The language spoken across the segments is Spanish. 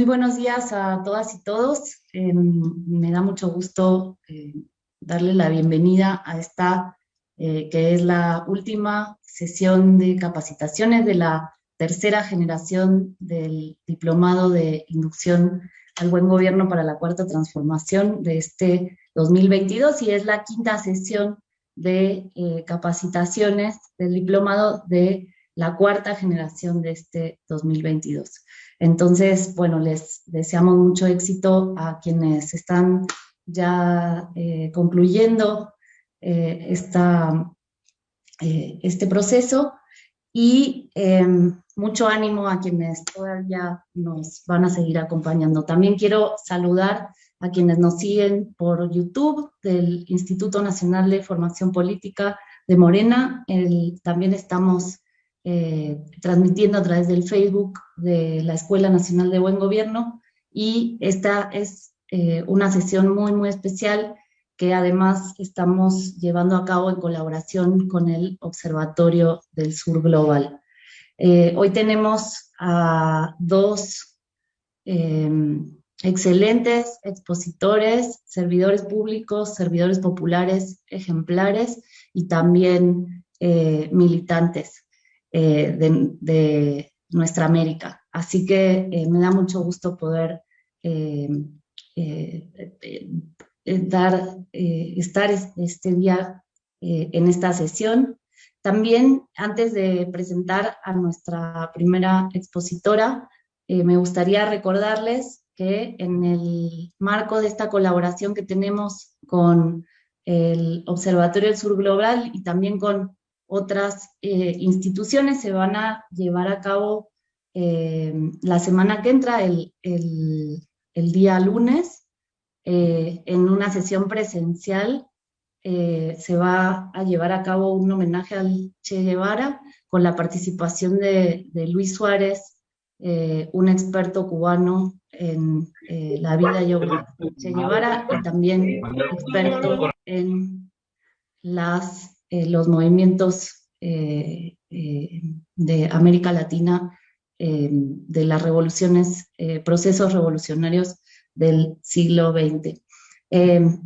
Muy buenos días a todas y todos. Eh, me da mucho gusto eh, darle la bienvenida a esta, eh, que es la última sesión de capacitaciones de la tercera generación del Diplomado de Inducción al Buen Gobierno para la Cuarta Transformación de este 2022 y es la quinta sesión de capacitaciones del Diplomado de la cuarta generación de este 2022. Entonces, bueno, les deseamos mucho éxito a quienes están ya eh, concluyendo eh, esta, eh, este proceso y em, mucho ánimo a quienes todavía nos van a seguir acompañando. También quiero saludar a quienes nos siguen por YouTube del Instituto Nacional de Formación Política de Morena. también estamos eh, transmitiendo a través del Facebook de la Escuela Nacional de Buen Gobierno y esta es eh, una sesión muy, muy especial que además estamos llevando a cabo en colaboración con el Observatorio del Sur Global. Eh, hoy tenemos a dos excelentes expositores, servidores públicos, servidores populares ejemplares y también militantes. Eh, de, nuestra América. Así que eh, me da mucho gusto poder eh, dar, estar este día en esta sesión. También, antes de presentar a nuestra primera expositora, me gustaría recordarles que en el marco de esta colaboración que tenemos con el Observatorio del Sur Global y también con otras eh, instituciones se van a llevar a cabo eh, la semana que entra, el, día lunes, eh, en una sesión presencial se va a llevar a cabo un homenaje al Che Guevara con la participación de, de Luis Suárez, un experto cubano en la vida y obra de Che Guevara y también experto en las eh, los movimientos eh, eh, de América Latina, de las revoluciones, procesos revolucionarios del siglo XX.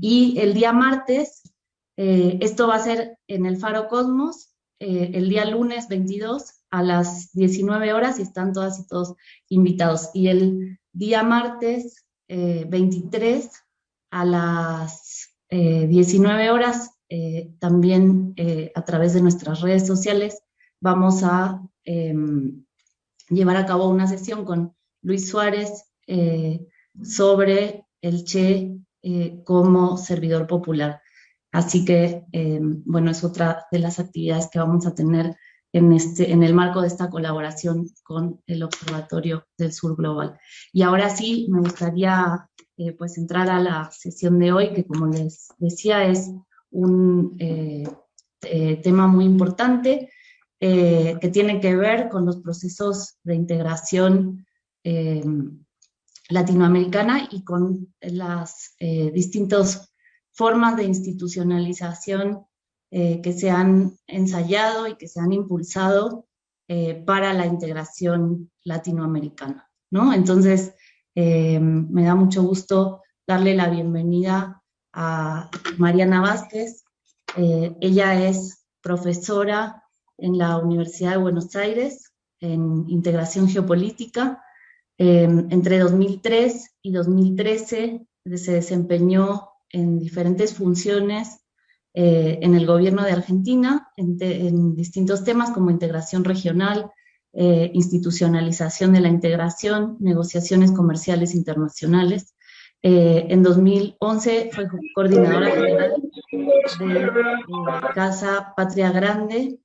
y el día martes, esto va a ser en el Faro Cosmos, el día lunes 22 a las 19 horas y están todas y todos invitados. Y el día martes 23 a las 19 horas eh, también eh, a través de nuestras redes sociales vamos a em, llevar a cabo una sesión con Luis Suárez eh, sobre el Che como servidor popular. Así que, em, bueno, es otra de las actividades que vamos a tener en, este, en el marco de esta colaboración con el Observatorio del Sur Global. Y ahora sí, me gustaría pues entrar a la sesión de hoy, que como les decía es un eh, eh, tema muy importante eh, que tiene que ver con los procesos de integración latinoamericana y con las distintas formas de institucionalización que se han ensayado y que se han impulsado para la integración latinoamericana. ¿no? Entonces, me da mucho gusto darle la bienvenida a Mariana Vázquez. Eh, ella es profesora en la Universidad de Buenos Aires en integración geopolítica. Eh, entre 2003 y 2013 se desempeñó en diferentes funciones eh, en el gobierno de Argentina, en, distintos temas como integración regional, institucionalización de la integración, negociaciones comerciales internacionales, eh, en 2011 fue coordinadora general de Casa Patria Grande,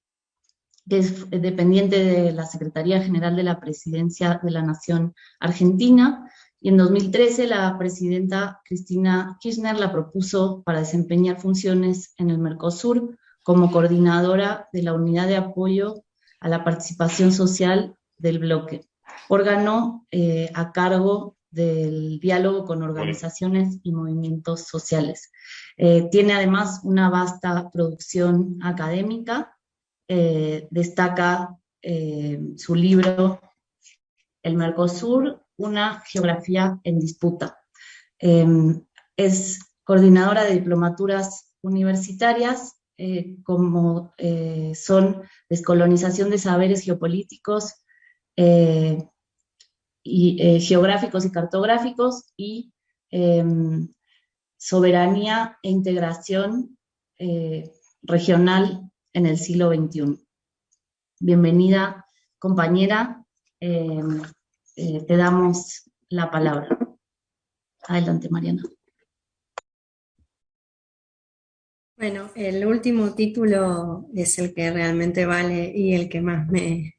que es dependiente de la Secretaría General de la Presidencia de la Nación Argentina, y en 2013 la presidenta Cristina Kirchner la propuso para desempeñar funciones en el Mercosur como coordinadora de la Unidad de Apoyo a la Participación Social del bloque, órgano eh, a cargo del diálogo con organizaciones y movimientos sociales. Eh, tiene además una vasta producción académica, eh, destaca eh, su libro El Mercosur, una geografía en disputa. Em, es coordinadora de diplomaturas universitarias como son descolonización de saberes geopolíticos y geográficos y cartográficos y em, soberanía e integración regional en el siglo XXI. Bienvenida, compañera. Eh, eh, te damos la palabra. Adelante, Mariana. Bueno, el último título es el que realmente vale y el que más me,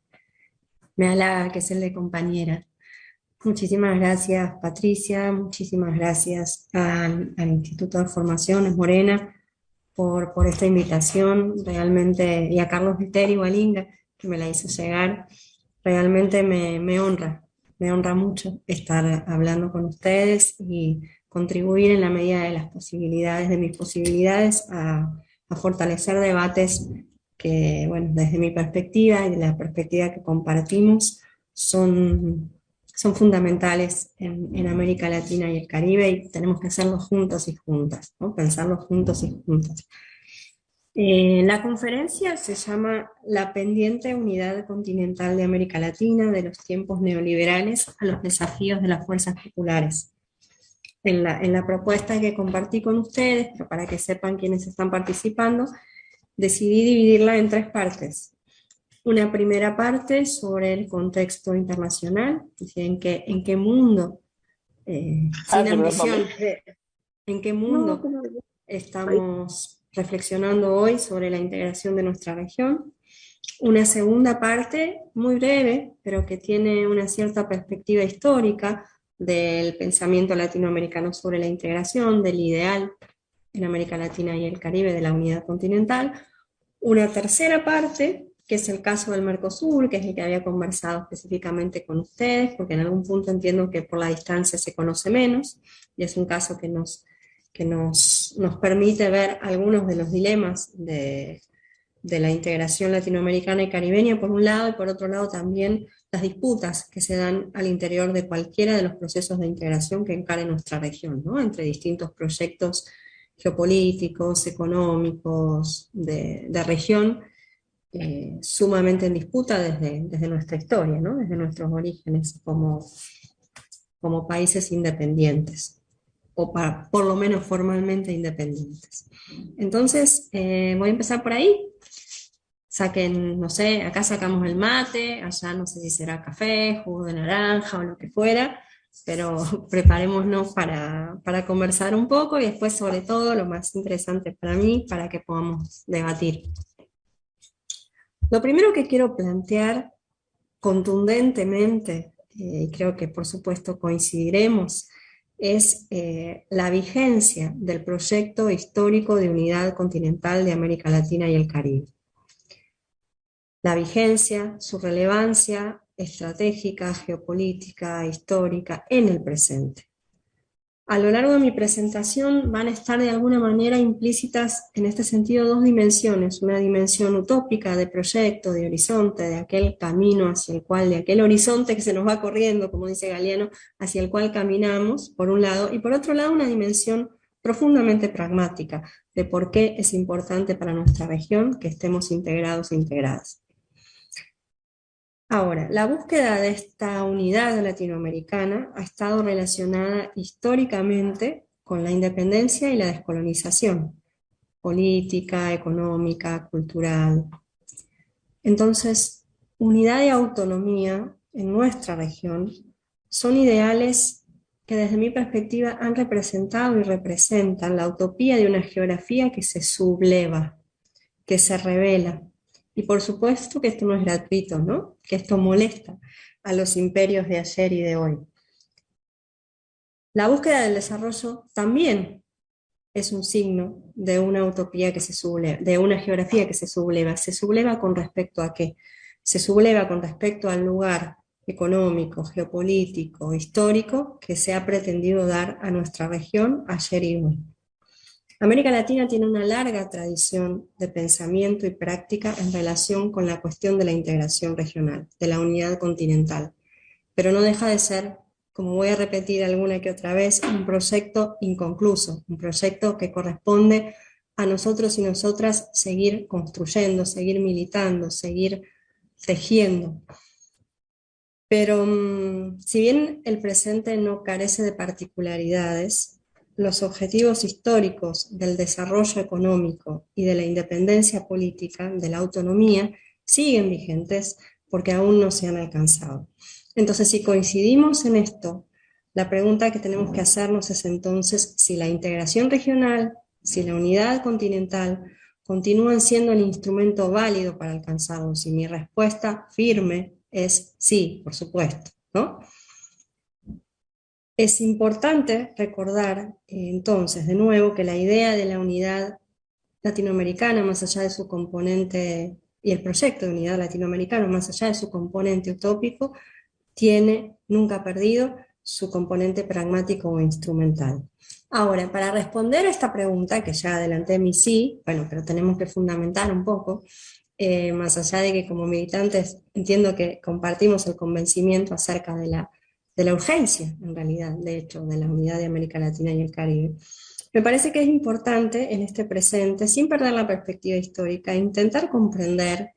me halaga, que es el de compañera. Muchísimas gracias, Patricia, muchísimas gracias al, Instituto de Formaciones Morena por, esta invitación, realmente, y a Carlos Viteri Walinga, que me la hizo llegar, realmente me, honra, me honra mucho estar hablando con ustedes y contribuir en la medida de las posibilidades, de mis posibilidades, a, fortalecer debates que, bueno, desde mi perspectiva y de la perspectiva que compartimos, son, son fundamentales en, América Latina y el Caribe y tenemos que hacerlo juntos y juntas, ¿no? juntos y juntas. Eh, la conferencia se llama La pendiente unidad continental de América Latina de los tiempos neoliberales a los desafíos de las fuerzas populares. En la, en la propuesta que compartí con ustedes, para que sepan quiénes están participando, decidí dividirla en tres partes. Una primera parte sobre el contexto internacional, en qué, en qué mundo, eh, sin ambición, en qué mundo estamos reflexionando hoy sobre la integración de nuestra región. Una segunda parte, muy breve, pero que tiene una cierta perspectiva histórica del pensamiento latinoamericano sobre la integración, del ideal en América Latina y el Caribe de la unidad continental. Una tercera parte, que es el caso del Mercosur, que es el que había conversado específicamente con ustedes, porque en algún punto entiendo que por la distancia se conoce menos, y es un caso que nos que nos, nos permite ver algunos de los dilemas de, de la integración latinoamericana y caribeña por un lado, y por otro lado también las disputas que se dan al interior de cualquiera de los procesos de integración que encare nuestra región, ¿no? entre distintos proyectos geopolíticos, económicos, de, de región, eh, sumamente en disputa desde, desde nuestra historia, desde nuestros orígenes como, como países independientes o para, por lo menos formalmente independientes. Entonces, eh, voy a empezar por ahí. Saquen, no sé, acá sacamos el mate, allá no sé si será café, jugo de naranja o lo que fuera, pero preparémonos para, para conversar un poco y después sobre todo lo más interesante para mí, para que podamos debatir. Lo primero que quiero plantear contundentemente, y creo que por supuesto coincidiremos, es eh, la vigencia del proyecto histórico de unidad continental de América Latina y el Caribe. La vigencia, su relevancia estratégica, geopolítica, histórica en el presente a lo largo de mi presentación van a estar de alguna manera implícitas en este sentido dos dimensiones, una dimensión utópica de proyecto, de horizonte, de aquel camino hacia el cual, de aquel horizonte que se nos va corriendo, como dice Galeano, hacia el cual caminamos, por un lado, y por otro lado una dimensión profundamente pragmática, de por qué es importante para nuestra región que estemos integrados e integradas. Ahora, la búsqueda de esta unidad latinoamericana ha estado relacionada históricamente con la independencia y la descolonización, política, económica, cultural. Entonces, unidad y autonomía en nuestra región son ideales que desde mi perspectiva han representado y representan la utopía de una geografía que se subleva, que se revela, y por supuesto que esto no es gratuito, ¿no? Que esto molesta a los imperios de ayer y de hoy. La búsqueda del desarrollo también es un signo de una utopía que se subleva, de una geografía que se subleva. ¿Se subleva con respecto a qué? Se subleva con respecto al lugar económico, geopolítico, histórico que se ha pretendido dar a nuestra región ayer y hoy. América Latina tiene una larga tradición de pensamiento y práctica en relación con la cuestión de la integración regional, de la unidad continental, pero no deja de ser como voy a repetir alguna que otra vez, un proyecto inconcluso, un proyecto que corresponde a nosotros y nosotras seguir construyendo, seguir militando, seguir tejiendo. Pero mm, si bien el presente no carece de particularidades, los objetivos históricos del desarrollo económico y de la independencia política, de la autonomía, siguen vigentes porque aún no se han alcanzado. Entonces, si coincidimos en esto, la pregunta que tenemos que hacernos es entonces si la integración regional, si la unidad continental continúan siendo el instrumento válido para alcanzarlo. Si mi respuesta firme es sí, por supuesto, ¿no? Es importante recordar eh, entonces de nuevo que la idea de la unidad latinoamericana, más allá de su componente, y el proyecto de unidad latinoamericana, más allá de su componente utópico, tiene, nunca perdido, su componente pragmático o instrumental. Ahora, para responder a esta pregunta, que ya adelanté mi sí, bueno, pero tenemos que fundamentar un poco, eh, más allá de que como militantes entiendo que compartimos el convencimiento acerca de la, de la urgencia, en realidad, de hecho, de la unidad de América Latina y el Caribe. Me parece que es importante en este presente, sin perder la perspectiva histórica, intentar comprender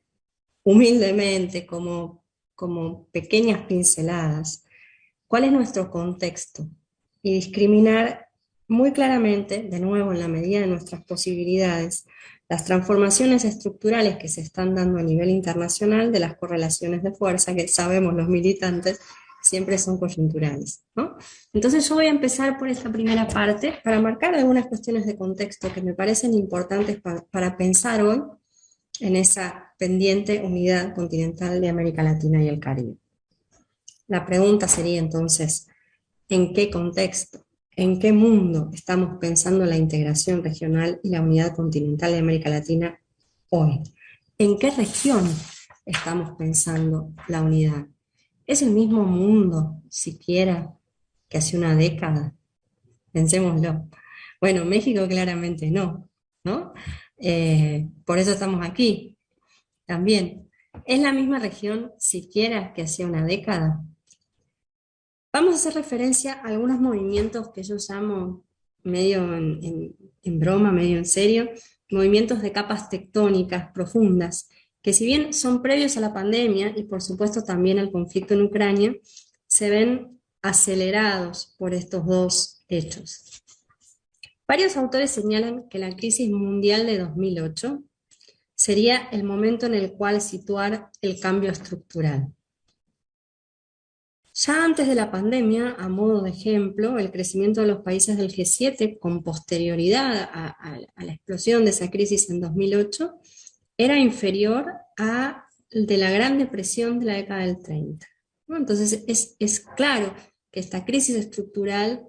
humildemente, como, como pequeñas pinceladas, cuál es nuestro contexto y discriminar muy claramente, de nuevo en la medida de nuestras posibilidades, las transformaciones estructurales que se están dando a nivel internacional de las correlaciones de fuerza que sabemos los militantes siempre son coyunturales. Entonces yo voy a empezar por esta primera parte para marcar algunas cuestiones de contexto que me parecen importantes para pensar hoy en esa pendiente unidad continental de América Latina y el Caribe. La pregunta sería entonces, ¿en qué contexto? ¿En qué mundo estamos pensando la integración regional y la unidad continental de América Latina hoy? ¿En qué región estamos pensando la unidad? ¿Es el mismo mundo, siquiera, que hace una década? Pensémoslo. Bueno, México claramente no, ¿no? Eh, por eso estamos aquí, también. ¿Es la misma región siquiera que hace una década? Vamos a hacer referencia a algunos movimientos que yo llamo medio en, broma, medio en serio, movimientos de capas tectónicas profundas, que si bien son previos a la pandemia y por supuesto también al conflicto en Ucrania, se ven acelerados por estos dos hechos. Varios autores señalan que la crisis mundial de 2008 sería el momento en el cual situar el cambio estructural. Ya antes de la pandemia, a modo de ejemplo, el crecimiento de los países del G7 con posterioridad a, la explosión de esa crisis en 2008 era inferior a de la Gran Depresión de la década del 30. Entonces es, es claro que esta crisis estructural,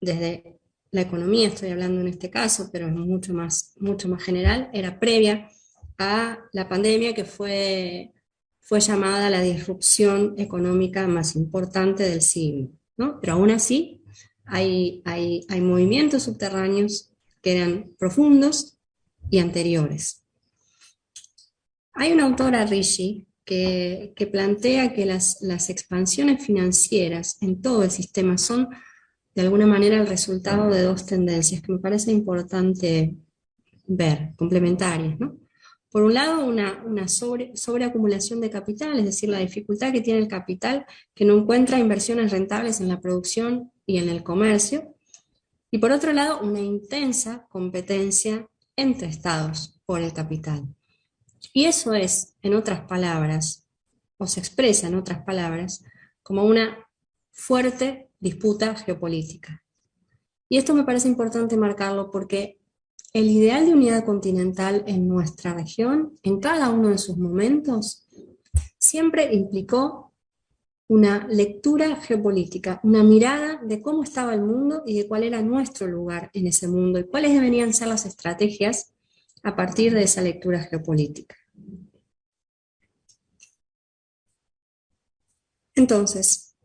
desde la economía estoy hablando en este caso, pero es mucho más, mucho más general, era previa a la pandemia que fue fue llamada la disrupción económica más importante del siglo. ¿no? Pero aún así hay, hay, hay movimientos subterráneos que eran profundos y anteriores. Hay una autora, Rishi, que, plantea que las, expansiones financieras en todo el sistema son de alguna manera el resultado de dos tendencias que me parece importante ver, complementarias. ¿no? Por un lado, una, una sobre, sobreacumulación de capital, es decir, la dificultad que tiene el capital que no encuentra inversiones rentables en la producción y en el comercio. Y por otro lado, una intensa competencia entre estados por el capital. Y eso es, en otras palabras, o se expresa en otras palabras, como una fuerte disputa geopolítica. Y esto me parece importante marcarlo porque el ideal de unidad continental en nuestra región, en cada uno de sus momentos, siempre implicó una lectura geopolítica, una mirada de cómo estaba el mundo y de cuál era nuestro lugar en ese mundo y cuáles deberían ser las estrategias a partir de esa lectura geopolítica. Entonces,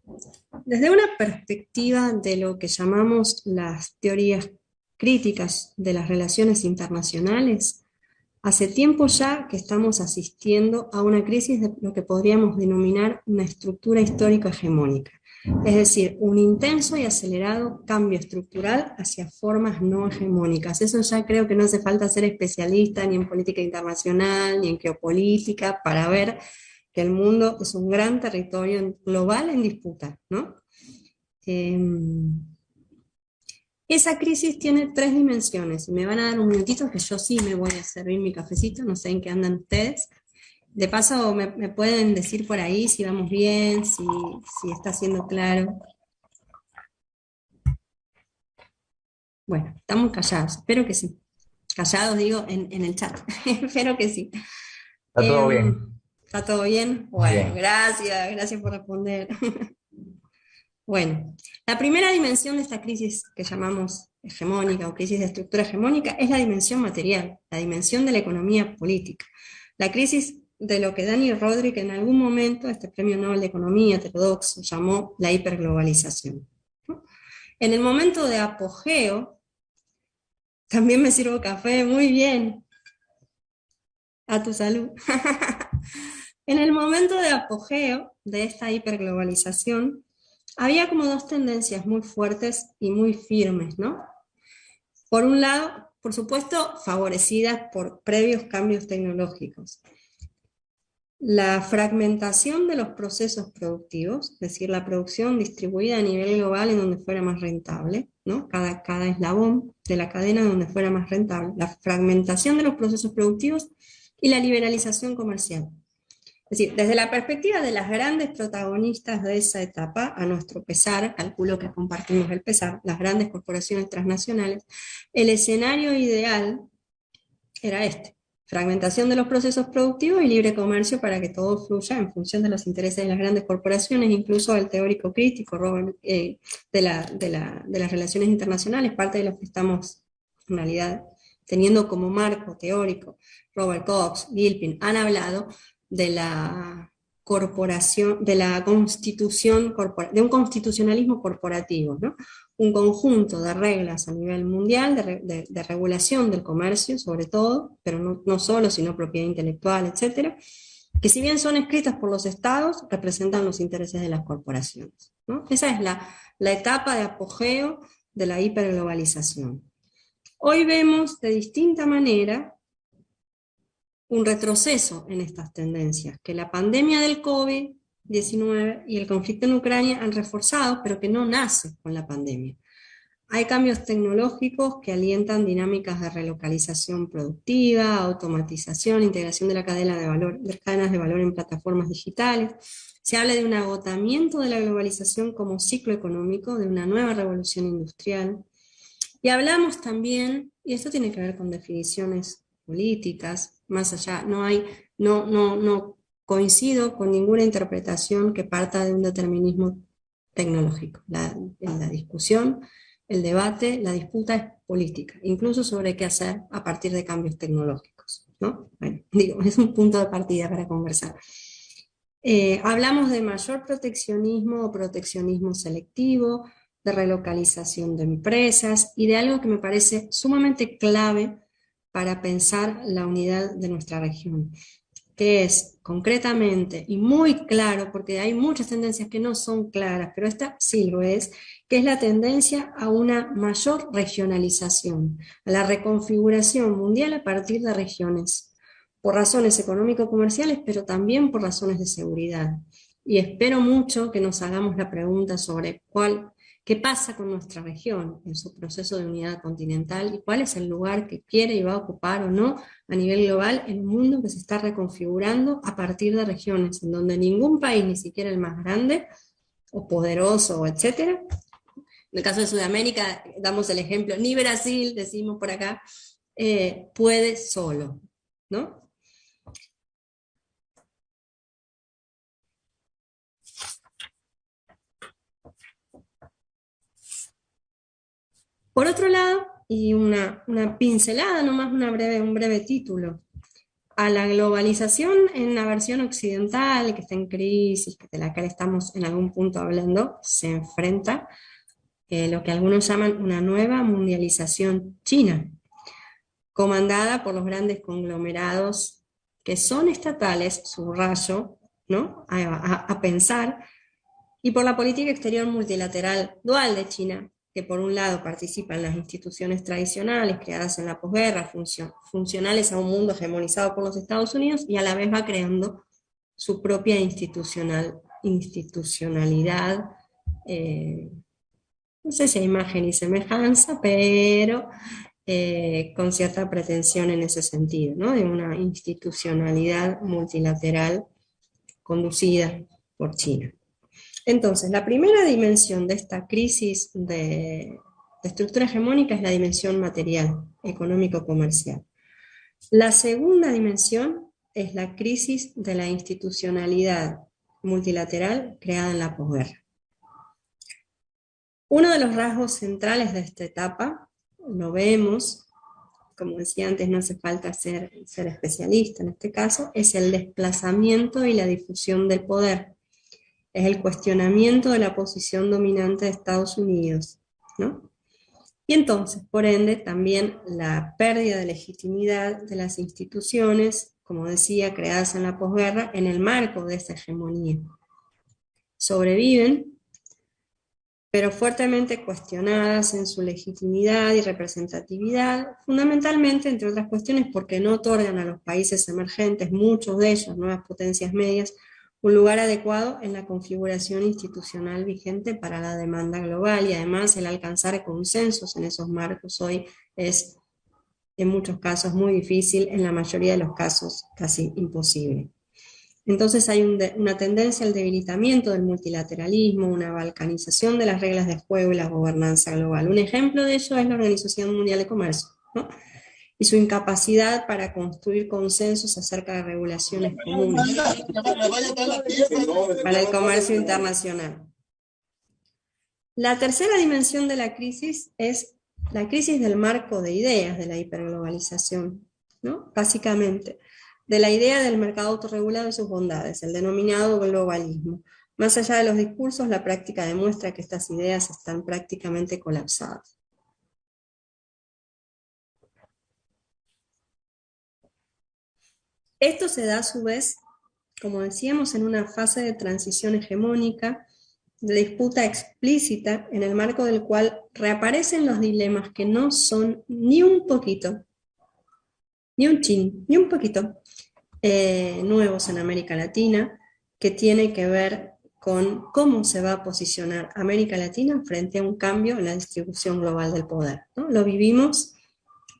desde una perspectiva de lo que llamamos las teorías críticas de las relaciones internacionales, hace tiempo ya que estamos asistiendo a una crisis de lo que podríamos denominar una estructura histórica hegemónica. es decir, un intenso y acelerado cambio estructural hacia formas no hegemónicas. Eso ya creo que no hace falta ser especialista ni en política internacional, ni en geopolítica, para ver que el mundo es un gran territorio global en disputa, ¿no? Em, esa crisis tiene tres dimensiones. Me van a dar un minutito que yo sí me voy a servir mi cafecito, no sé en qué andan ustedes. De paso, me, pueden decir por ahí si vamos bien, si, está siendo claro. Bueno, estamos callados, espero que sí. Callados digo en, el chat, espero que sí. Está todo em, bien. ¿Está todo bien? Bueno, gracias, gracias por responder. bueno, la primera dimensión de esta crisis que llamamos hegemónica o crisis de estructura hegemónica es la dimensión material, la dimensión de la economía política. La crisis de lo que Daniel Rodríguez en algún momento, este premio Nobel de Economía heterodoxo, llamó la hiperglobalización. En el momento de apogeo, también me sirvo café, muy bien, a tu salud. en el momento de apogeo de esta hiperglobalización, había como dos tendencias muy fuertes y muy firmes, ¿no? Por un lado, por supuesto, favorecidas por previos cambios tecnológicos la fragmentación de los procesos productivos, es decir, la producción distribuida a nivel global en donde fuera más rentable, ¿no? cada, cada eslabón de la cadena donde fuera más rentable, la fragmentación de los procesos productivos y la liberalización comercial. Es decir, desde la perspectiva de las grandes protagonistas de esa etapa, a nuestro pesar, calculo que compartimos el pesar, las grandes corporaciones transnacionales, el escenario ideal era este fragmentación de los procesos productivos y libre comercio para que todo fluya en función de los intereses de las grandes corporaciones, incluso el teórico crítico eh, de, las relaciones internacionales, parte de lo que estamos en realidad teniendo como marco teórico, Robert Cox, Gilpin, han hablado de la corporación, de la constitución, de un constitucionalismo corporativo, ¿no? un conjunto de reglas a nivel mundial de, regulación del comercio, sobre todo, pero no, solo, sino propiedad intelectual, etcétera, que si bien son escritas por los estados, representan los intereses de las corporaciones. Esa es la, la etapa de apogeo de la hiperglobalización. Hoy vemos de distinta manera un retroceso en estas tendencias, que la pandemia del COVID 19 y el conflicto en Ucrania han reforzado, pero que no nace con la pandemia. Hay cambios tecnológicos que alientan dinámicas de relocalización productiva, automatización, integración de la cadena de valor, de cadenas de valor en plataformas digitales. Se habla de un agotamiento de la globalización como ciclo económico, de una nueva revolución industrial. Y hablamos también, y esto tiene que ver con definiciones políticas, más allá, no hay, no, no, no coincido con ninguna interpretación que parta de un determinismo tecnológico. La, la discusión, el debate, la disputa es política, incluso sobre qué hacer a partir de cambios tecnológicos. ¿no? Bueno, digo, es un punto de partida para conversar. Eh, hablamos de mayor proteccionismo o proteccionismo selectivo, de relocalización de empresas y de algo que me parece sumamente clave para pensar la unidad de nuestra región, que es concretamente y muy claro, porque hay muchas tendencias que no son claras, pero esta sí lo es, que es la tendencia a una mayor regionalización, a la reconfiguración mundial a partir de regiones, por razones económico-comerciales, pero también por razones de seguridad. Y espero mucho que nos hagamos la pregunta sobre cuál qué pasa con nuestra región en su proceso de unidad continental y cuál es el lugar que quiere y va a ocupar o no a nivel global en un mundo que se está reconfigurando a partir de regiones, en donde ningún país, ni siquiera el más grande o poderoso, etcétera, en el caso de Sudamérica, damos el ejemplo, ni Brasil, decimos por acá, eh, puede solo, ¿no? Por otro lado, y una, pincelada, nomás una breve, un breve título, a la globalización en la versión occidental, que está en crisis, de la que estamos en algún punto hablando, se enfrenta eh, lo que algunos llaman una nueva mundialización china, comandada por los grandes conglomerados que son estatales, subrayo, ¿no? a pensar y por la política exterior multilateral dual de China, que por un lado participa en las instituciones tradicionales creadas en la posguerra, funcionales a un mundo hegemonizado por los Estados Unidos, y a la vez va creando su propia institucional, institucionalidad, eh, no sé si imagen y semejanza, pero eh, con cierta pretensión en ese sentido, ¿no? de una institucionalidad multilateral conducida por China. Entonces, la primera dimensión de esta crisis de, estructura hegemónica es la dimensión material, económico-comercial. La segunda dimensión es la crisis de la institucionalidad multilateral creada en la posguerra. Uno de los rasgos centrales de esta etapa, lo vemos, como decía antes, no hace falta ser, ser especialista en este caso, es el desplazamiento y la difusión del poder es el cuestionamiento de la posición dominante de Estados Unidos, ¿no? Y entonces, por ende, también la pérdida de legitimidad de las instituciones, como decía, creadas en la posguerra, en el marco de esa hegemonía. Sobreviven, pero fuertemente cuestionadas en su legitimidad y representatividad, fundamentalmente, entre otras cuestiones, porque no otorgan a los países emergentes, muchos de ellos, nuevas potencias medias, un lugar adecuado en la configuración institucional vigente para la demanda global y además el alcanzar consensos en esos marcos hoy es en muchos casos muy difícil, en la mayoría de los casos casi imposible. Entonces hay una tendencia al debilitamiento del multilateralismo, una balcanización de las reglas de juego y la gobernanza global. Un ejemplo de ello es la Organización Mundial de Comercio. Y su incapacidad para construir consensos acerca de regulaciones comunes para el comercio internacional. La tercera dimensión de la crisis es la crisis del marco de ideas de la hiperglobalización, ¿no? básicamente, de la idea del mercado autorregulado y sus bondades, el denominado globalismo. Más allá de los discursos, la práctica demuestra que estas ideas están prácticamente colapsadas. Esto se da a su vez, como decíamos, en una fase de transición hegemónica, de disputa explícita, en el marco del cual reaparecen los dilemas que no son ni un poquito, ni un chin, ni un poquito, eh, nuevos en América Latina, que tiene que ver con cómo se va a posicionar América Latina frente a un cambio en la distribución global del poder. Lo vivimos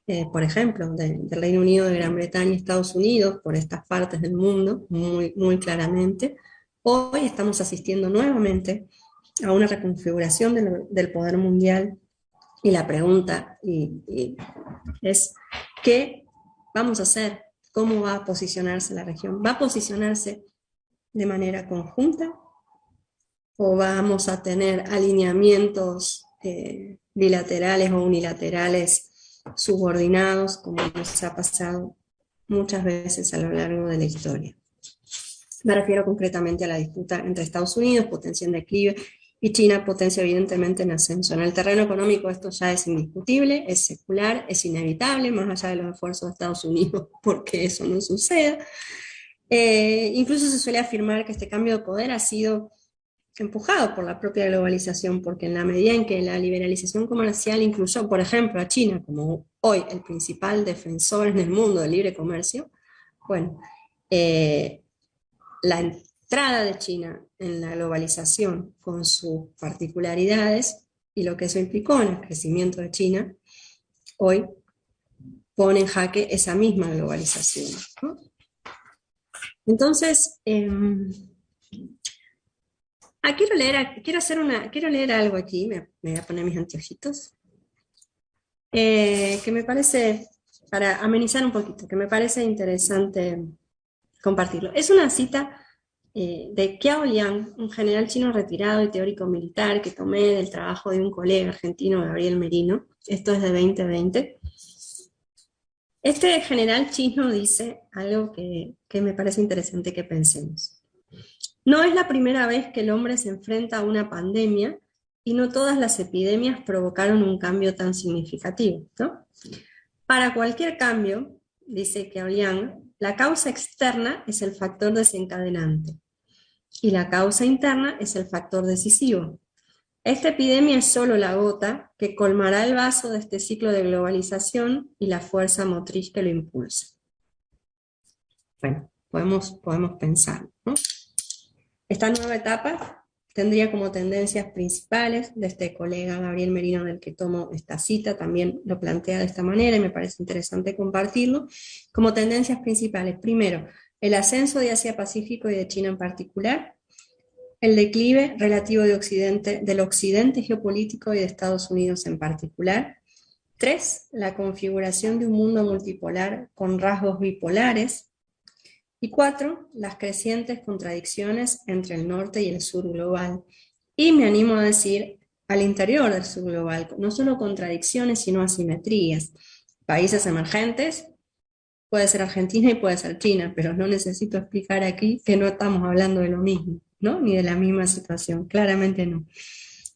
eh, por ejemplo, del Reino Unido, de Gran Bretaña Estados Unidos, por estas partes del mundo, muy, muy claramente. Hoy estamos asistiendo nuevamente a una reconfiguración del, poder mundial y la pregunta es, ¿qué vamos a hacer? ¿Cómo va a posicionarse la región? ¿Va a posicionarse de manera conjunta? ¿O vamos a tener alineamientos eh, bilaterales o unilaterales subordinados, como nos ha pasado muchas veces a lo largo de la historia. Me refiero concretamente a la disputa entre Estados Unidos, potencia en declive, y China, potencia evidentemente en ascenso. En el terreno económico esto ya es indiscutible, es secular, es inevitable, más allá de los esfuerzos de Estados Unidos, porque eso no suceda. Eh, incluso se suele afirmar que este cambio de poder ha sido empujado por la propia globalización, porque en la medida en que la liberalización comercial incluyó, por ejemplo, a China como hoy el principal defensor en el mundo del libre comercio, bueno, eh, la entrada de China en la globalización con sus particularidades y lo que eso implicó en el crecimiento de China, hoy pone en jaque esa misma globalización. Entonces, em, Ah, quiero leer, quiero hacer una, quiero leer algo aquí, me, voy a poner mis anteojitos, eh, que me parece, para amenizar un poquito, que me parece interesante compartirlo. Es una cita eh, de Qiao Liang, un general chino retirado y teórico militar que tomé del trabajo de un colega argentino, Gabriel Merino. Esto es de 2020. Este general chino dice algo que, que me parece interesante que pensemos. No es la primera vez que el hombre se enfrenta a una pandemia y no todas las epidemias provocaron un cambio tan significativo. Para cualquier cambio, dice Keolian, la causa externa es el factor desencadenante. y la causa interna es el factor decisivo. Esta epidemia es solo la gota que colmará el vaso de este ciclo de globalización y la fuerza motriz que lo impulsa. Bueno, podemos, podemos pensar. Esta nueva etapa tendría como tendencias principales de este colega Gabriel Merino del que tomo esta cita, también lo plantea de esta manera y me parece interesante compartirlo, como tendencias principales. Primero, el ascenso de Asia-Pacífico y de China en particular, el declive relativo del occidente geopolítico y de Estados Unidos en particular. Tres, la configuración de un mundo multipolar con rasgos bipolares. Y cuatro, las crecientes contradicciones entre el norte y el sur global. Y me animo a decir, al interior del sur global, no solo contradicciones, sino asimetrías. Países emergentes, puede ser Argentina y puede ser China, pero no necesito explicar aquí que no estamos hablando de lo mismo. ¿no? Ni de la misma situación, claramente no.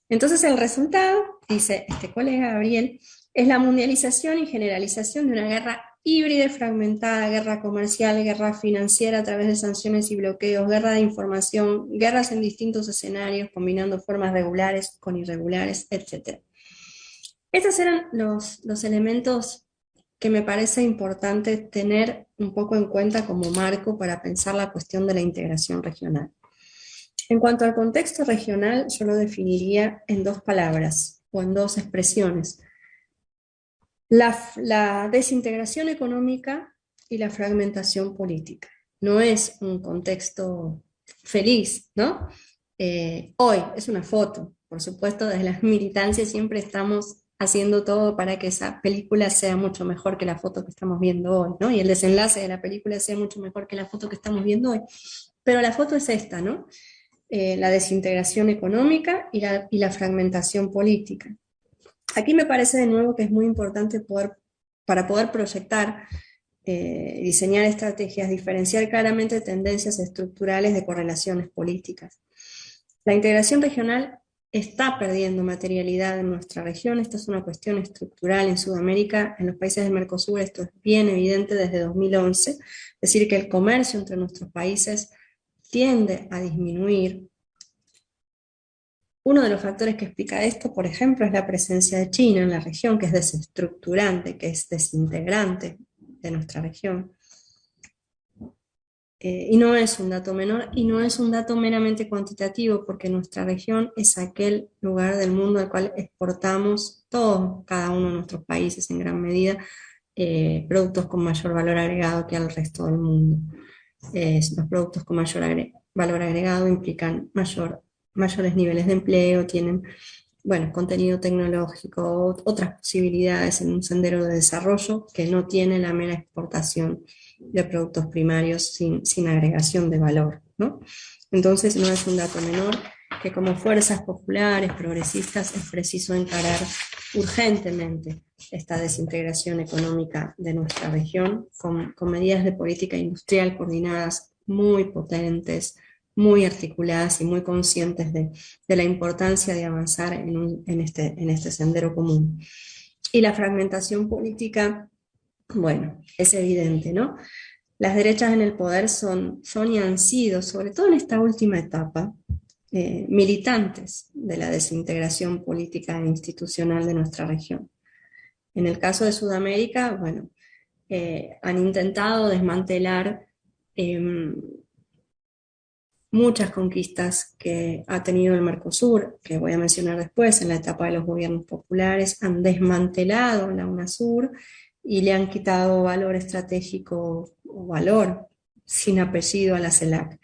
Entonces el resultado, dice este colega Gabriel, es la mundialización y generalización de una guerra híbrida fragmentada, guerra comercial, guerra financiera a través de sanciones y bloqueos, guerra de información, guerras en distintos escenarios, combinando formas regulares con irregulares, etc. Estos eran los, los elementos que me parece importante tener un poco en cuenta como marco para pensar la cuestión de la integración regional. En cuanto al contexto regional, yo lo definiría en dos palabras o en dos expresiones. La, desintegración económica y la fragmentación política. No es un contexto feliz, ¿no? Eh, hoy es una foto, por supuesto, desde las militancias siempre estamos haciendo todo para que esa película sea mucho mejor que la foto que estamos viendo hoy, ¿no? Y el desenlace de la película sea mucho mejor que la foto que estamos viendo hoy. Pero la foto es esta, ¿no? Eh, la desintegración económica y la, fragmentación política. Aquí me parece de nuevo que es muy importante poder, para poder proyectar eh, diseñar estrategias, diferenciar claramente tendencias estructurales de correlaciones políticas. La integración regional está perdiendo materialidad en nuestra región, esta es una cuestión estructural en Sudamérica, en los países del Mercosur esto es bien evidente desde 2011, es decir que el comercio entre nuestros países tiende a disminuir. Uno de los factores que explica esto, por ejemplo, es la presencia de China en la región, que es desestructurante, que es desintegrante de nuestra región. Eh, y no es un dato menor, y no es un dato meramente cuantitativo, porque nuestra región es aquel lugar del mundo al cual exportamos todos, cada uno de nuestros países en gran medida, eh, productos con mayor valor agregado que al resto del mundo los productos con mayor valor agregado implican mayor, mayores niveles de empleo, tienen bueno, contenido tecnológico, otras posibilidades en un sendero de desarrollo que no tiene la mera exportación de productos primarios sin, sin agregación de valor. ¿no? Entonces no es un dato menor que como fuerzas populares, progresistas, es preciso encarar urgentemente esta desintegración económica de nuestra región con, medidas de política industrial coordinadas muy potentes, muy articuladas y muy conscientes de, la importancia de avanzar en, este, en este sendero común. Y la fragmentación política, bueno, es evidente, ¿no? Las derechas en el poder son, son y han sido, sobre todo en esta última etapa, eh, militantes de la desintegración política e institucional de nuestra región. En el caso de Sudamérica, bueno, eh, han intentado desmantelar em, muchas conquistas que ha tenido el Mercosur, que voy a mencionar después, en la etapa de los gobiernos populares, han desmantelado la UNASUR y le han quitado valor estratégico o valor sin apellido a la CELAC.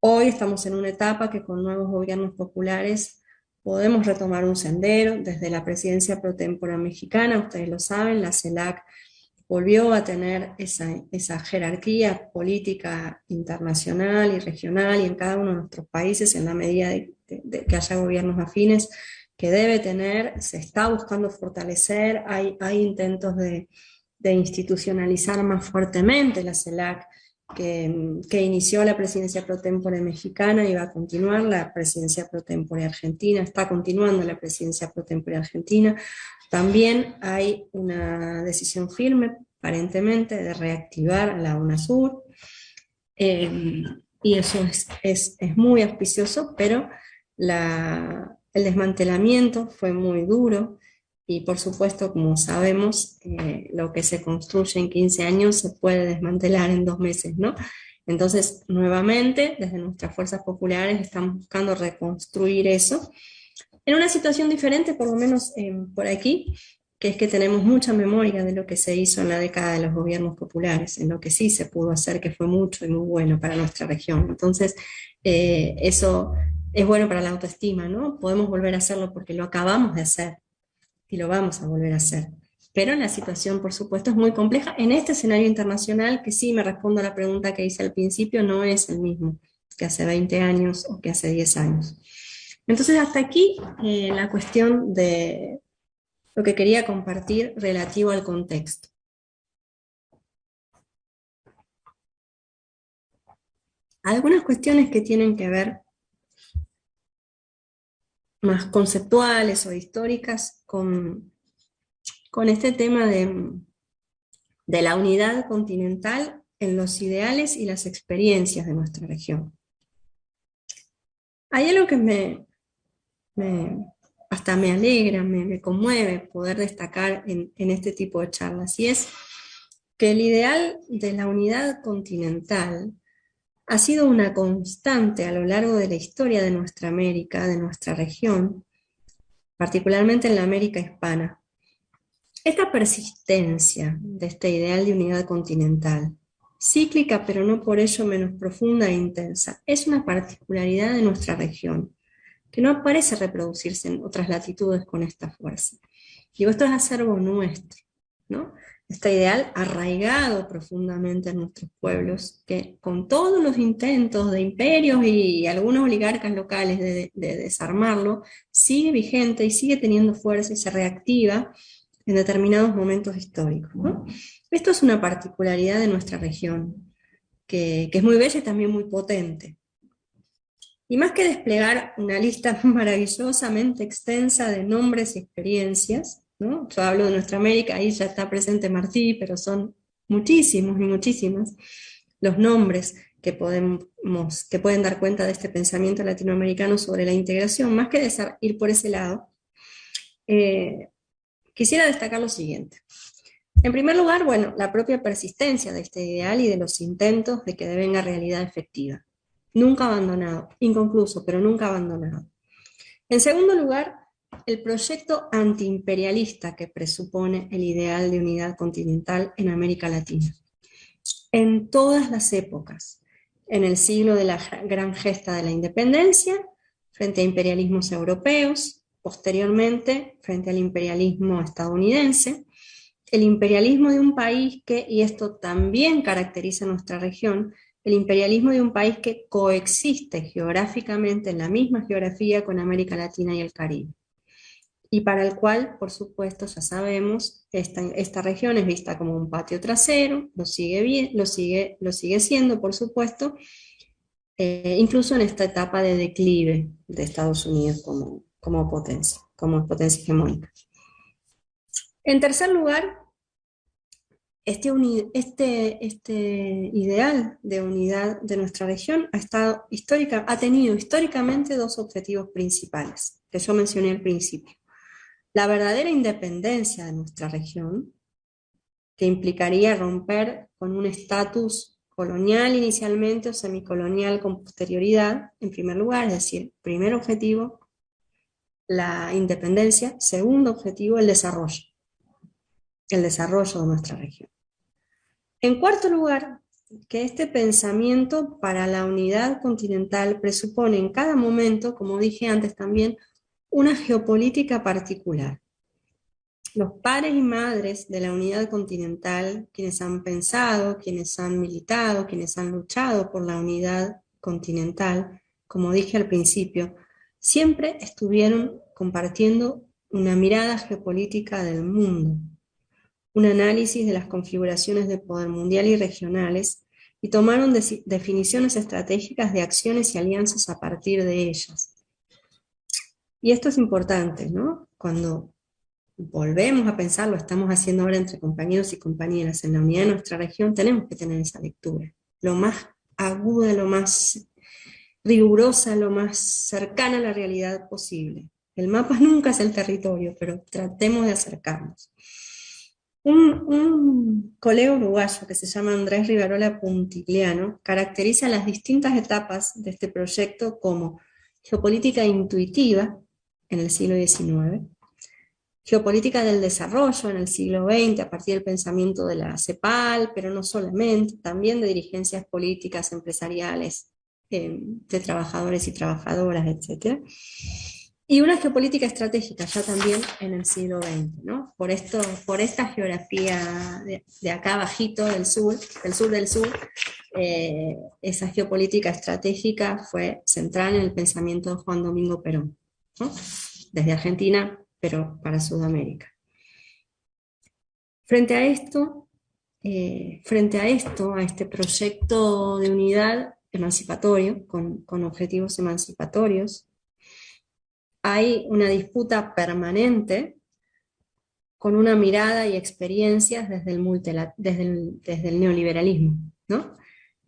Hoy estamos en una etapa que con nuevos gobiernos populares podemos retomar un sendero desde la presidencia pro tempore mexicana, ustedes lo saben, la CELAC volvió a tener esa, jerarquía política internacional y regional y en cada uno de nuestros países en la medida de, que haya gobiernos afines que debe tener, se está buscando fortalecer, hay, hay intentos de, de institucionalizar más fuertemente la CELAC que, inició la presidencia pro tempore mexicana y va a continuar la presidencia pro tempore argentina, está continuando la presidencia pro tempore argentina. También hay una decisión firme, aparentemente, de reactivar la UNASUR. Eh, y eso es, es, es muy auspicioso, pero la, el desmantelamiento fue muy duro, y por supuesto, como sabemos, eh, lo que se construye en 15 años se puede desmantelar en dos meses, ¿no? Entonces, nuevamente, desde nuestras fuerzas populares estamos buscando reconstruir eso, en una situación diferente, por lo menos eh, por aquí, que es que tenemos mucha memoria de lo que se hizo en la década de los gobiernos populares, en lo que sí se pudo hacer, que fue mucho y muy bueno para nuestra región. Entonces, eh, eso es bueno para la autoestima, ¿no? Podemos volver a hacerlo porque lo acabamos de hacer y lo vamos a volver a hacer. Pero la situación, por supuesto, es muy compleja. En este escenario internacional, que sí me respondo a la pregunta que hice al principio, no es el mismo que hace 20 años o que hace 10 años. Entonces hasta aquí eh, la cuestión de lo que quería compartir relativo al contexto. Algunas cuestiones que tienen que ver más conceptuales o históricas con, con este tema de, de la unidad continental en los ideales y las experiencias de nuestra región. Hay algo que me, hasta me alegra, me, conmueve poder destacar en, este tipo de charlas, y es que el ideal de la unidad continental ha sido una constante a lo largo de la historia de nuestra América, de nuestra región, particularmente en la América hispana. Esta persistencia de este ideal de unidad continental, cíclica pero no por ello menos profunda e intensa, es una particularidad de nuestra región que no parece reproducirse en otras latitudes con esta fuerza. Digo, esto es acervo nuestro, ¿no? Este ideal arraigado profundamente en nuestros pueblos, que con todos los intentos de imperios y algunos oligarcas locales de, desarmarlo, sigue vigente y sigue teniendo fuerza y se reactiva en determinados momentos históricos. Esto es una particularidad de nuestra región, que es muy bella y también muy potente. Y más que desplegar una lista maravillosamente extensa de nombres y experiencias, yo hablo de nuestra América, ahí ya está presente Martí, pero son muchísimos y muchísimas los nombres que, podemos, que pueden dar cuenta de este pensamiento latinoamericano sobre la integración, más que ir por ese lado, eh, quisiera destacar lo siguiente. En primer lugar, bueno, la propia persistencia de este ideal y de los intentos de que devenga realidad efectiva nunca abandonado, inconcluso, pero nunca abandonado. En segundo lugar, el proyecto antiimperialista que presupone el ideal de unidad continental en América Latina. En todas las épocas, en el siglo de la gran gesta de la independencia, frente a imperialismos europeos, posteriormente frente al imperialismo estadounidense, el imperialismo de un país que, y esto también caracteriza nuestra región, el imperialismo de un país que coexiste geográficamente en la misma geografía con América Latina y el Caribe. Y para el cual, por supuesto, ya sabemos, esta, esta región es vista como un patio trasero, lo sigue, bien, lo sigue, lo sigue siendo, por supuesto, eh, incluso en esta etapa de declive de Estados Unidos como, como potencia, como potencia hegemónica. En tercer lugar, este, este, este, ideal de unidad de nuestra región ha, estado histórica, ha tenido históricamente dos objetivos principales, que yo mencioné al principio. La verdadera independencia de nuestra región, que implicaría romper con un estatus colonial inicialmente o semicolonial con posterioridad, en primer lugar, es decir, primer objetivo, la independencia, segundo objetivo, el desarrollo, el desarrollo de nuestra región. En cuarto lugar, que este pensamiento para la unidad continental presupone en cada momento, como dije antes también, una geopolítica particular. Los padres y madres de la unidad continental, quienes han pensado, quienes han militado, quienes han luchado por la unidad continental, como dije al principio, siempre estuvieron compartiendo una mirada geopolítica del mundo, un análisis de las configuraciones de poder mundial y regionales, y tomaron definiciones estratégicas de acciones y alianzas a partir de ellas. Y esto es importante, ¿no? Cuando volvemos a pensar, lo estamos haciendo ahora entre compañeros y compañeras en la unidad de nuestra región, tenemos que tener esa lectura, lo más aguda, lo más rigurosa, lo más cercana a la realidad posible. El mapa nunca es el territorio, pero tratemos de acercarnos. Un, colega uruguayo que se llama Andrés Rivarola Puntigliano caracteriza las distintas etapas de este proyecto como geopolítica intuitiva en el siglo XIX, geopolítica del desarrollo en el siglo XX a partir del pensamiento de la CEPAL, pero no solamente, también de dirigencias políticas, empresariales, eh, de trabajadores y trabajadoras, etc y una geopolítica estratégica ya también en el siglo XX. Por, esto, por esta geografía de, acá bajito del sur, del sur del sur, eh, esa geopolítica estratégica fue central en el pensamiento de Juan Domingo Perón, desde Argentina, pero para Sudamérica. Frente a esto, eh, frente a esto, a este proyecto de unidad emancipatorio, con, con objetivos emancipatorios, hay una disputa permanente con una mirada y experiencias desde el, desde el, neoliberalismo. ¿no?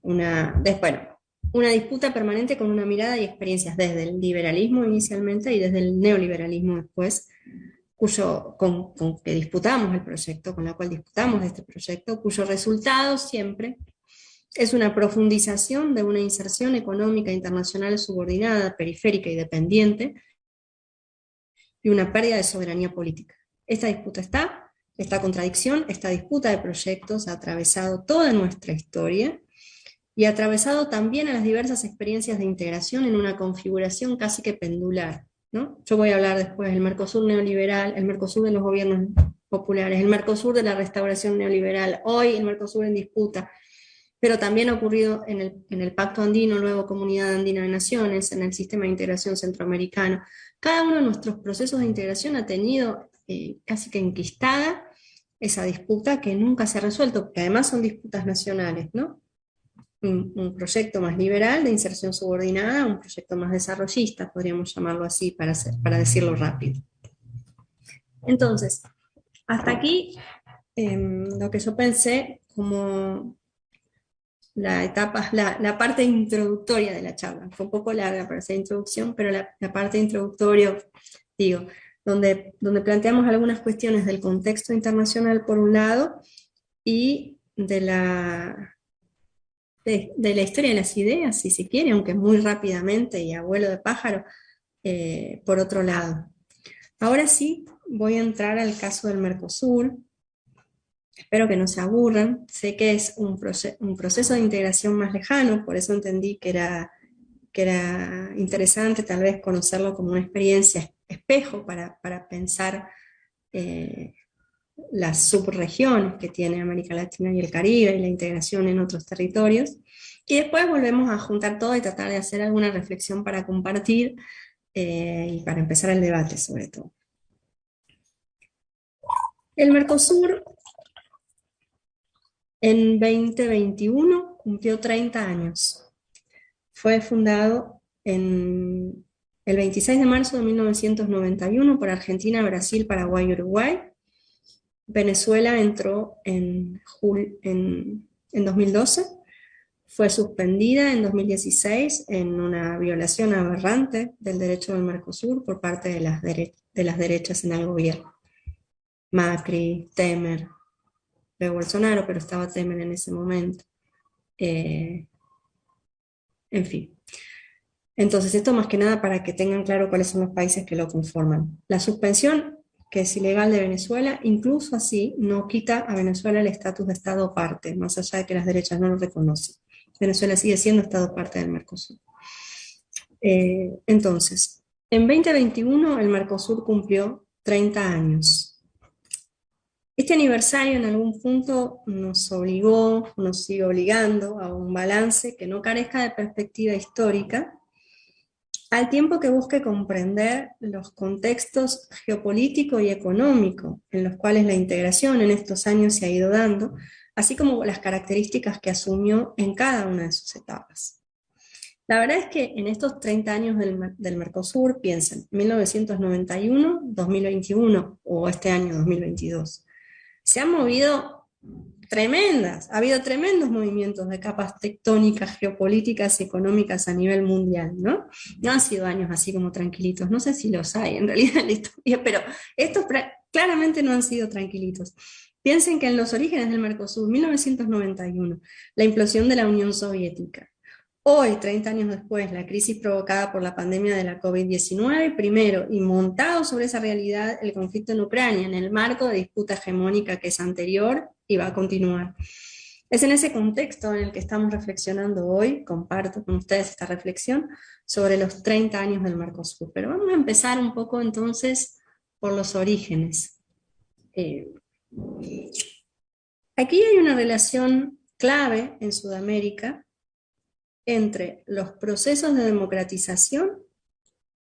Una, bueno, una disputa permanente con una mirada y experiencias desde el liberalismo inicialmente y desde el neoliberalismo después, cuyo, con, con que disputamos el proyecto, con la cual disputamos este proyecto, cuyo resultado siempre es una profundización de una inserción económica internacional subordinada, periférica y dependiente, y una pérdida de soberanía política. Esta disputa está, esta contradicción, esta disputa de proyectos ha atravesado toda nuestra historia y ha atravesado también a las diversas experiencias de integración en una configuración casi que pendular. ¿no? Yo voy a hablar después del Mercosur neoliberal, el Mercosur de los gobiernos populares, el Mercosur de la restauración neoliberal, hoy el Mercosur en disputa, pero también ha ocurrido en el, Pacto Andino, luego Comunidad Andina de Naciones, en el Sistema de Integración Centroamericano. Cada uno de nuestros procesos de integración ha tenido eh, casi que enquistada esa disputa que nunca se ha resuelto, porque además son disputas nacionales, ¿no? Un, proyecto más liberal de inserción subordinada, un proyecto más desarrollista, podríamos llamarlo así para, para decirlo rápido. Entonces, hasta aquí em, lo que yo pensé como la etapa, la, parte introductoria de la charla. Fue un poco larga para esa introducción, pero la, parte introductoria, digo, donde, donde planteamos algunas cuestiones del contexto internacional por un lado y de la, de, la historia de las ideas, si se quiere, aunque muy rápidamente y abuelo de pájaro, eh, por otro lado. Ahora sí, voy a entrar al caso del Mercosur, Espero que no se aburran. Sé que es un, proceso de integración más lejano, por eso entendí que era, que era interesante tal vez conocerlo como una experiencia espejo para, pensar eh, las subregiones que tiene América Latina y el Caribe y la integración en otros territorios. Y después volvemos a juntar todo y tratar de hacer alguna reflexión para compartir eh, y para empezar el debate sobre todo. El Mercosur en 2021 cumplió 30 años. Fue fundado en el 26 de marzo de 1991 por Argentina, Brasil, Paraguay y Uruguay. Venezuela entró en, en, 2012, fue suspendida en 2016 en una violación aberrante del derecho del Mercosur por parte de las, de las derechas en el gobierno. Macri, Temer, de Bolsonaro, pero estaba Temer en ese momento. Eh, en fin. Entonces, esto más que nada para que tengan claro cuáles son los países que lo conforman. La suspensión, que es ilegal de Venezuela, incluso así no quita a Venezuela el estatus de Estado parte, más allá de que las derechas no lo reconocen. Venezuela sigue siendo Estado parte del Mercosur. Eh, entonces, en 2021 el Mercosur cumplió 30 años. Este aniversario en algún punto nos obligó, nos sigue obligando a un balance que no carezca de perspectiva histórica, al tiempo que busque comprender los contextos geopolítico y económico en los cuales la integración en estos años se ha ido dando, así como las características que asumió en cada una de sus etapas. La verdad es que en estos 30 años del, del Mercosur, piensen, 1991, 2021 o este año 2022, se han movido tremendas. Ha habido tremendos movimientos de capas tectónicas, geopolíticas y económicas a nivel mundial, ¿no? No han sido años así como tranquilitos. No sé si los hay en realidad en la historia, pero estos claramente no han sido tranquilitos. Piensen que en los orígenes del Mercosur, 1991, la implosión de la Unión Soviética, Hoy, 30 años después, la crisis provocada por la pandemia de la COVID-19, primero, y montado sobre esa realidad el conflicto en Ucrania, en el marco de disputa hegemónica que es anterior y va a continuar. Es en ese contexto en el que estamos reflexionando hoy, comparto con ustedes esta reflexión, sobre los 30 años del Mercosur. Pero vamos a empezar un poco entonces por los orígenes. Eh, aquí hay una relación clave en Sudamérica entre los procesos de democratización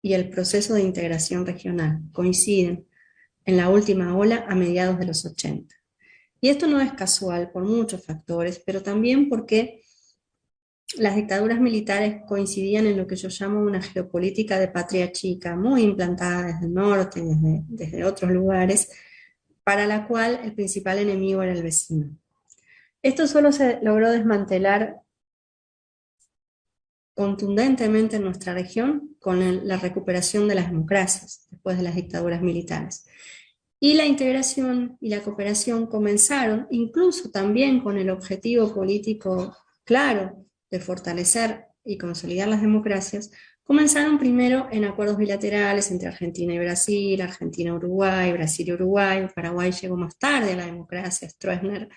y el proceso de integración regional. Coinciden en la última ola a mediados de los 80. Y esto no es casual por muchos factores, pero también porque las dictaduras militares coincidían en lo que yo llamo una geopolítica de patria chica, muy implantada desde el norte, desde, desde otros lugares, para la cual el principal enemigo era el vecino. Esto solo se logró desmantelar contundentemente en nuestra región con la recuperación de las democracias después de las dictaduras militares. Y la integración y la cooperación comenzaron, incluso también con el objetivo político claro de fortalecer y consolidar las democracias, comenzaron primero en acuerdos bilaterales entre Argentina y Brasil, Argentina-Uruguay, Brasil y Uruguay, Paraguay llegó más tarde a la democracia, Stroessner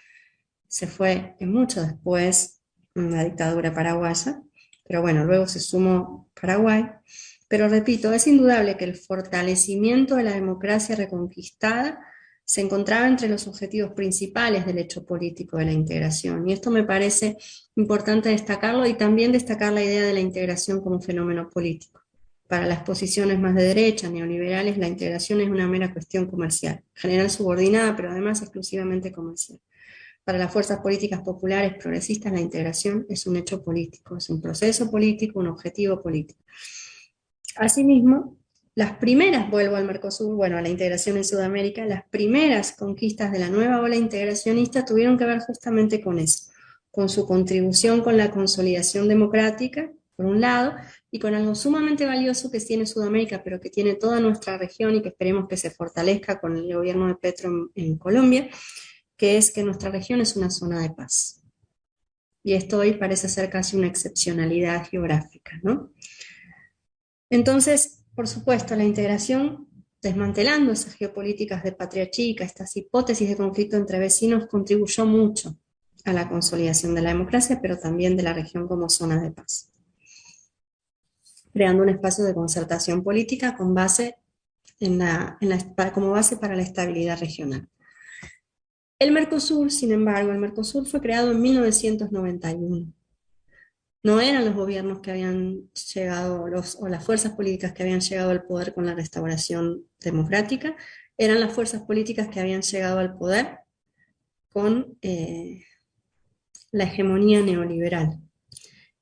se fue mucho después la dictadura paraguaya, pero bueno, luego se sumó Paraguay. Pero repito, es indudable que el fortalecimiento de la democracia reconquistada se encontraba entre los objetivos principales del hecho político de la integración. Y esto me parece importante destacarlo y también destacar la idea de la integración como fenómeno político. Para las posiciones más de derecha, neoliberales, la integración es una mera cuestión comercial, general subordinada, pero además exclusivamente comercial. Para las fuerzas políticas populares progresistas la integración es un hecho político, es un proceso político, un objetivo político. Asimismo, las primeras, vuelvo al Mercosur, bueno, a la integración en Sudamérica, las primeras conquistas de la nueva ola integracionista tuvieron que ver justamente con eso, con su contribución con la consolidación democrática, por un lado, y con algo sumamente valioso que tiene Sudamérica, pero que tiene toda nuestra región y que esperemos que se fortalezca con el gobierno de Petro en Colombia, que es que nuestra región es una zona de paz. Y esto hoy parece ser casi una excepcionalidad geográfica, ¿no? Entonces, por supuesto, la integración, desmantelando esas geopolíticas de patria estas hipótesis de conflicto entre vecinos, contribuyó mucho a la consolidación de la democracia, pero también de la región como zona de paz, creando un espacio de concertación política con base como base para la estabilidad regional. El Mercosur, sin embargo, el Mercosur fue creado en 1991. No eran los gobiernos que habían llegado, o las fuerzas políticas que habían llegado al poder con la restauración democrática, eran las fuerzas políticas que habían llegado al poder con eh, la hegemonía neoliberal.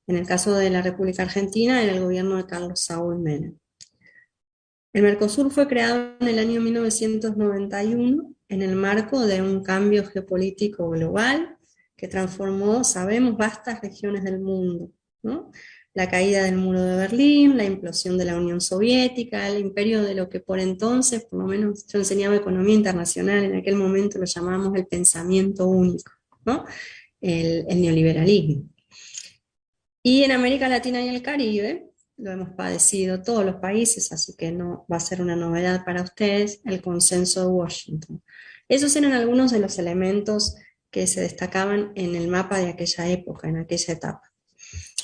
En el caso de la República Argentina, era el gobierno de Carlos Saúl Menem. El Mercosur fue creado en el año 1991 en el marco de un cambio geopolítico global que transformó, sabemos, vastas regiones del mundo. La caída del muro de Berlín, la implosión de la Unión Soviética, el imperio de lo que por entonces, por lo menos yo enseñaba economía internacional, en aquel momento lo llamábamos el pensamiento único, el, el neoliberalismo. Y en América Latina y el Caribe, lo hemos padecido todos los países, así que no va a ser una novedad para ustedes, el consenso de Washington. Esos eran algunos de los elementos que se destacaban en el mapa de aquella época, en aquella etapa.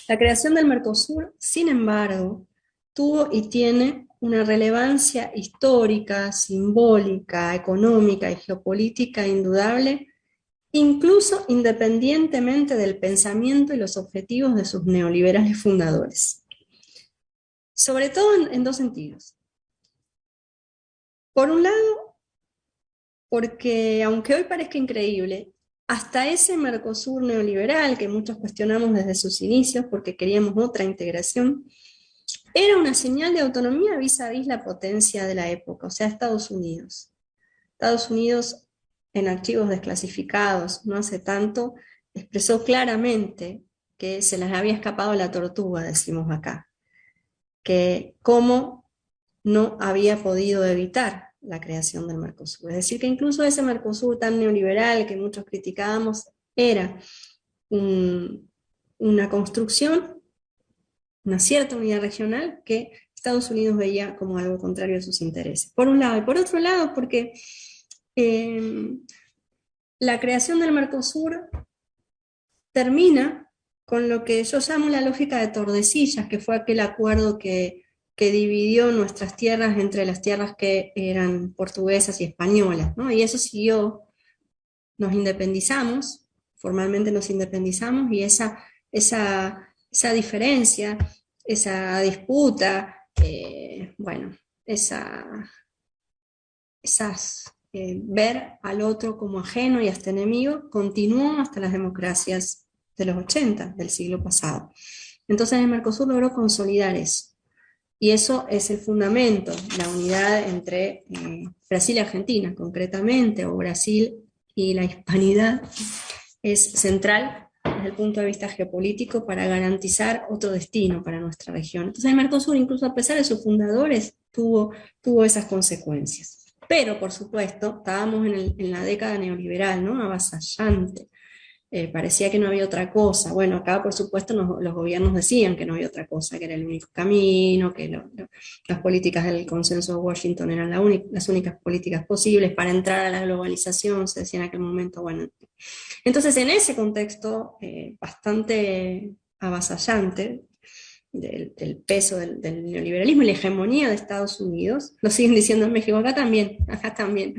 La creación del Mercosur, sin embargo, tuvo y tiene una relevancia histórica, simbólica, económica y geopolítica indudable, incluso independientemente del pensamiento y los objetivos de sus neoliberales fundadores. Sobre todo en, dos sentidos. Por un lado, porque aunque hoy parezca increíble, hasta ese Mercosur neoliberal que muchos cuestionamos desde sus inicios porque queríamos otra integración, era una señal de autonomía vis a vis la potencia de la época, o sea, Estados Unidos. Estados Unidos en archivos desclasificados no hace tanto, expresó claramente que se les había escapado la tortuga, decimos acá, que cómo no había podido evitar la creación del Mercosur. Es decir, que incluso ese Mercosur tan neoliberal que muchos criticábamos era una construcción, una cierta unidad regional que Estados Unidos veía como algo contrario a sus intereses. Por un lado, y por otro lado, porque eh, la creación del Mercosur termina con lo que yo llamo la lógica de Tordesillas, que fue aquel acuerdo que, dividió nuestras tierras entre las tierras que eran portuguesas y españolas, y eso siguió, nos independizamos, formalmente nos independizamos, y esa, esa, esa diferencia, esa disputa, eh, bueno, esa, esas, eh, ver al otro como ajeno y hasta enemigo, continuó hasta las democracias de los 80 del siglo pasado. Entonces el Mercosur logró consolidar eso. Y eso es el fundamento, la unidad entre eh, Brasil y Argentina concretamente, o Brasil y la hispanidad, es central desde el punto de vista geopolítico para garantizar otro destino para nuestra región. Entonces el Mercosur, incluso a pesar de sus fundadores, tuvo, tuvo esas consecuencias. Pero, por supuesto, estábamos en, la década neoliberal, ¿no? Avasallante. Eh, parecía que no había otra cosa. Bueno, acá por supuesto los gobiernos decían que no había otra cosa, que era el único camino, que las políticas del consenso de Washington eran las únicas políticas posibles para entrar a la globalización, se decía en aquel momento. Bueno, entonces en ese contexto eh, bastante avasallante, del, peso del, neoliberalismo y la hegemonía de Estados Unidos, lo siguen diciendo en México, acá también, acá también.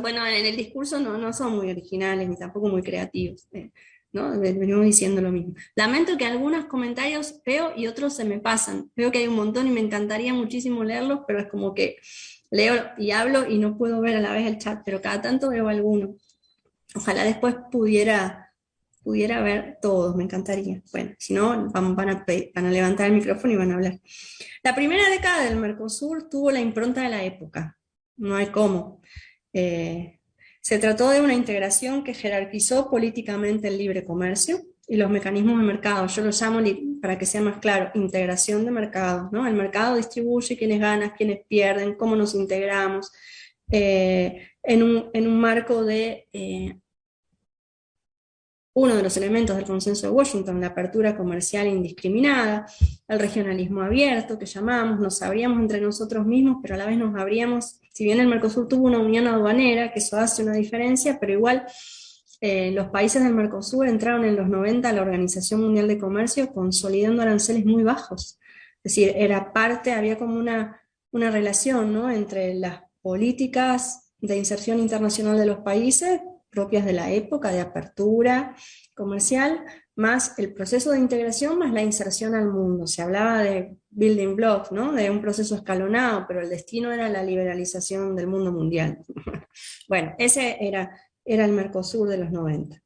Bueno, en el discurso no, no son muy originales ni tampoco muy creativos, eh, ¿no? Venimos diciendo lo mismo. Lamento que algunos comentarios veo y otros se me pasan. Veo que hay un montón y me encantaría muchísimo leerlos, pero es como que leo y hablo y no puedo ver a la vez el chat, pero cada tanto veo alguno. Ojalá después pudiera pudiera ver todos, me encantaría. Bueno, si no, van, van, a, levantar el micrófono y van a hablar. La primera década del Mercosur tuvo la impronta de la época, no hay cómo. Eh, se trató de una integración que jerarquizó políticamente el libre comercio y los mecanismos de mercado. Yo lo llamo, para que sea más claro, integración de mercado. ¿no? El mercado distribuye quiénes ganan, quiénes pierden, cómo nos integramos, eh, en, un, en, un, marco de eh, uno de los elementos del consenso de Washington, la apertura comercial indiscriminada, el regionalismo abierto que llamamos, nos abríamos entre nosotros mismos, pero a la vez nos abríamos, si bien el Mercosur tuvo una unión aduanera, que eso hace una diferencia, pero igual eh, los países del Mercosur entraron en los 90 a la Organización Mundial de Comercio consolidando aranceles muy bajos. Es decir, era parte, había como una, una relación ¿no? entre las políticas de inserción internacional de los países propias de la época de apertura comercial, más el proceso de integración, más la inserción al mundo. Se hablaba de building blocks, ¿no? de un proceso escalonado, pero el destino era la liberalización del mundo mundial. bueno, ese era, era el Mercosur de los 90.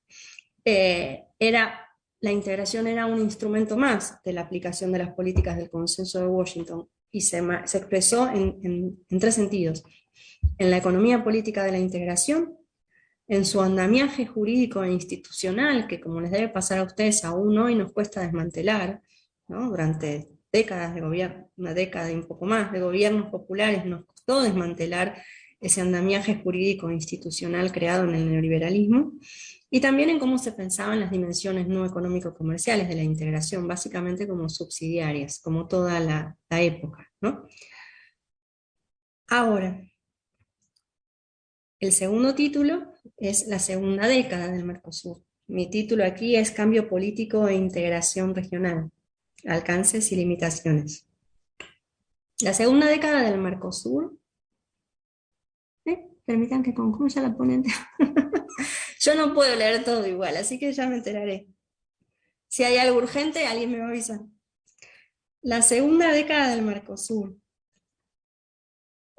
Eh, era, la integración era un instrumento más de la aplicación de las políticas del consenso de Washington y se, se expresó en, en tres sentidos. En la economía política de la integración, en su andamiaje jurídico e institucional, que como les debe pasar a ustedes aún hoy nos cuesta desmantelar, durante décadas de gobierno, una década y un poco más de gobiernos populares nos costó desmantelar ese andamiaje jurídico e institucional creado en el neoliberalismo, y también en cómo se pensaban las dimensiones no económico-comerciales de la integración, básicamente como subsidiarias, como toda la, época. Ahora, el segundo título es la segunda década del Mercosur. Mi título aquí es Cambio político e integración regional, alcances y limitaciones. La segunda década del Mercosur, ¿eh? permitan que concluya la ponente. Yo no puedo leer todo igual, así que ya me enteraré. Si hay algo urgente, alguien me va a avisar. La segunda década del Mercosur,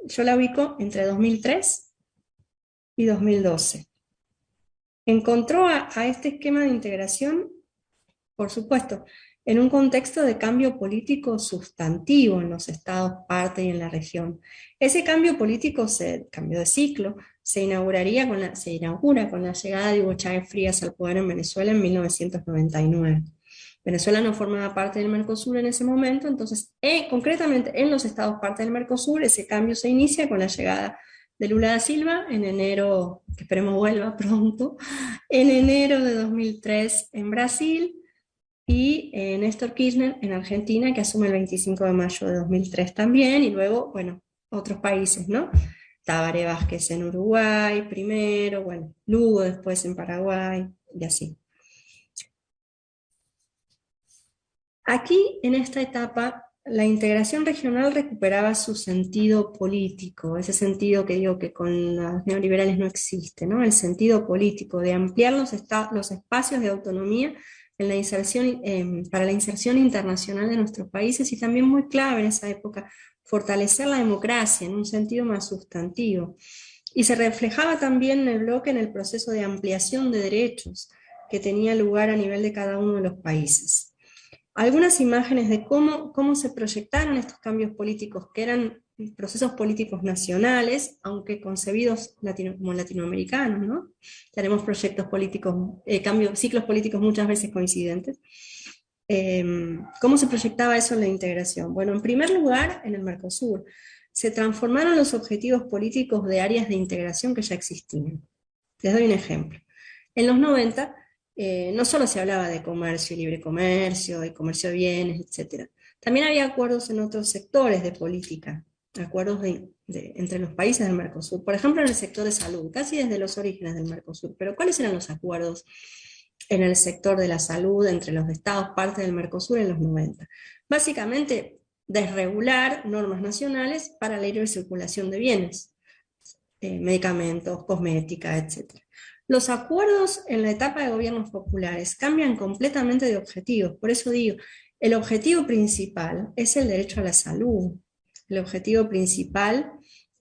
yo la ubico entre 2003 y 2012. Encontró a, este esquema de integración, por supuesto, en un contexto de cambio político sustantivo en los estados parte y en la región. Ese cambio político, se, cambio de ciclo, se inauguraría con la, se inaugura con la llegada de Hugo Chávez Frías al poder en Venezuela en 1999. Venezuela no formaba parte del Mercosur en ese momento, entonces eh, concretamente en los estados parte del Mercosur ese cambio se inicia con la llegada de Lula da Silva en enero, que esperemos vuelva pronto, en enero de 2003 en Brasil, y eh, Néstor Kirchner en Argentina, que asume el 25 de mayo de 2003 también, y luego, bueno, otros países, ¿no? Tabaré Vázquez en Uruguay primero, bueno, Lugo después en Paraguay, y así. Aquí, en esta etapa, la integración regional recuperaba su sentido político, ese sentido que digo que con los neoliberales no existe, ¿no? el sentido político de ampliar los, espacios de autonomía em, para la inserción internacional de nuestros países y también muy clave en esa época, fortalecer la democracia en un sentido más sustantivo. Y se reflejaba también en el bloque en el proceso de ampliación de derechos que tenía lugar a nivel de cada uno de los países algunas imágenes de cómo, cómo se proyectaron estos cambios políticos, que eran procesos políticos nacionales, aunque concebidos como latinoamericanos, ¿no? Tenemos proyectos políticos, eh, cambios, ciclos políticos muchas veces coincidentes. Em, ¿Cómo se proyectaba eso en la integración? Bueno, en primer lugar, en el Mercosur, se transformaron los objetivos políticos de áreas de integración que ya existían. Les doy un ejemplo. En los 90 eh, no solo se hablaba de comercio y libre comercio, y comercio de bienes, etc. También había acuerdos en otros sectores de política, acuerdos entre los países del Mercosur, por ejemplo en el sector de salud, casi desde los orígenes del Mercosur. Pero ¿cuáles eran los acuerdos en el sector de la salud entre los estados parte del Mercosur en los 90? Básicamente, desregular normas nacionales para la libre circulación de bienes, eh, medicamentos, cosmética, etc. Los acuerdos en la etapa de gobiernos populares cambian completamente de objetivos, por eso digo, el objetivo principal es el derecho a la salud. El objetivo principal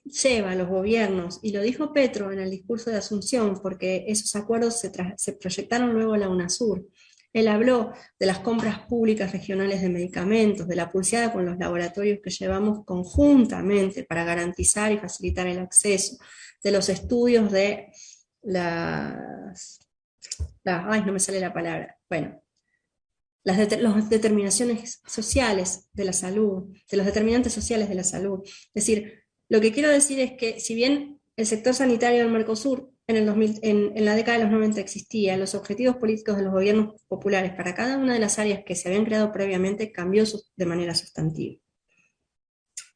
lleva a los gobiernos, y lo dijo Petro en el discurso de Asunción, porque esos acuerdos se, proyectaron luego a la UNASUR. Él habló de las compras públicas regionales de medicamentos, de la pulseada con los laboratorios que llevamos conjuntamente para garantizar y facilitar el acceso, de los estudios de las, ay, no me sale la palabra, bueno, las, determinaciones sociales de la salud, de los determinantes sociales de la salud. Es decir, lo que quiero decir es que si bien el sector sanitario del Mercosur en, el 2000, en, la década de los 90 existía, los objetivos políticos de los gobiernos populares para cada una de las áreas que se habían creado previamente cambió de manera sustantiva.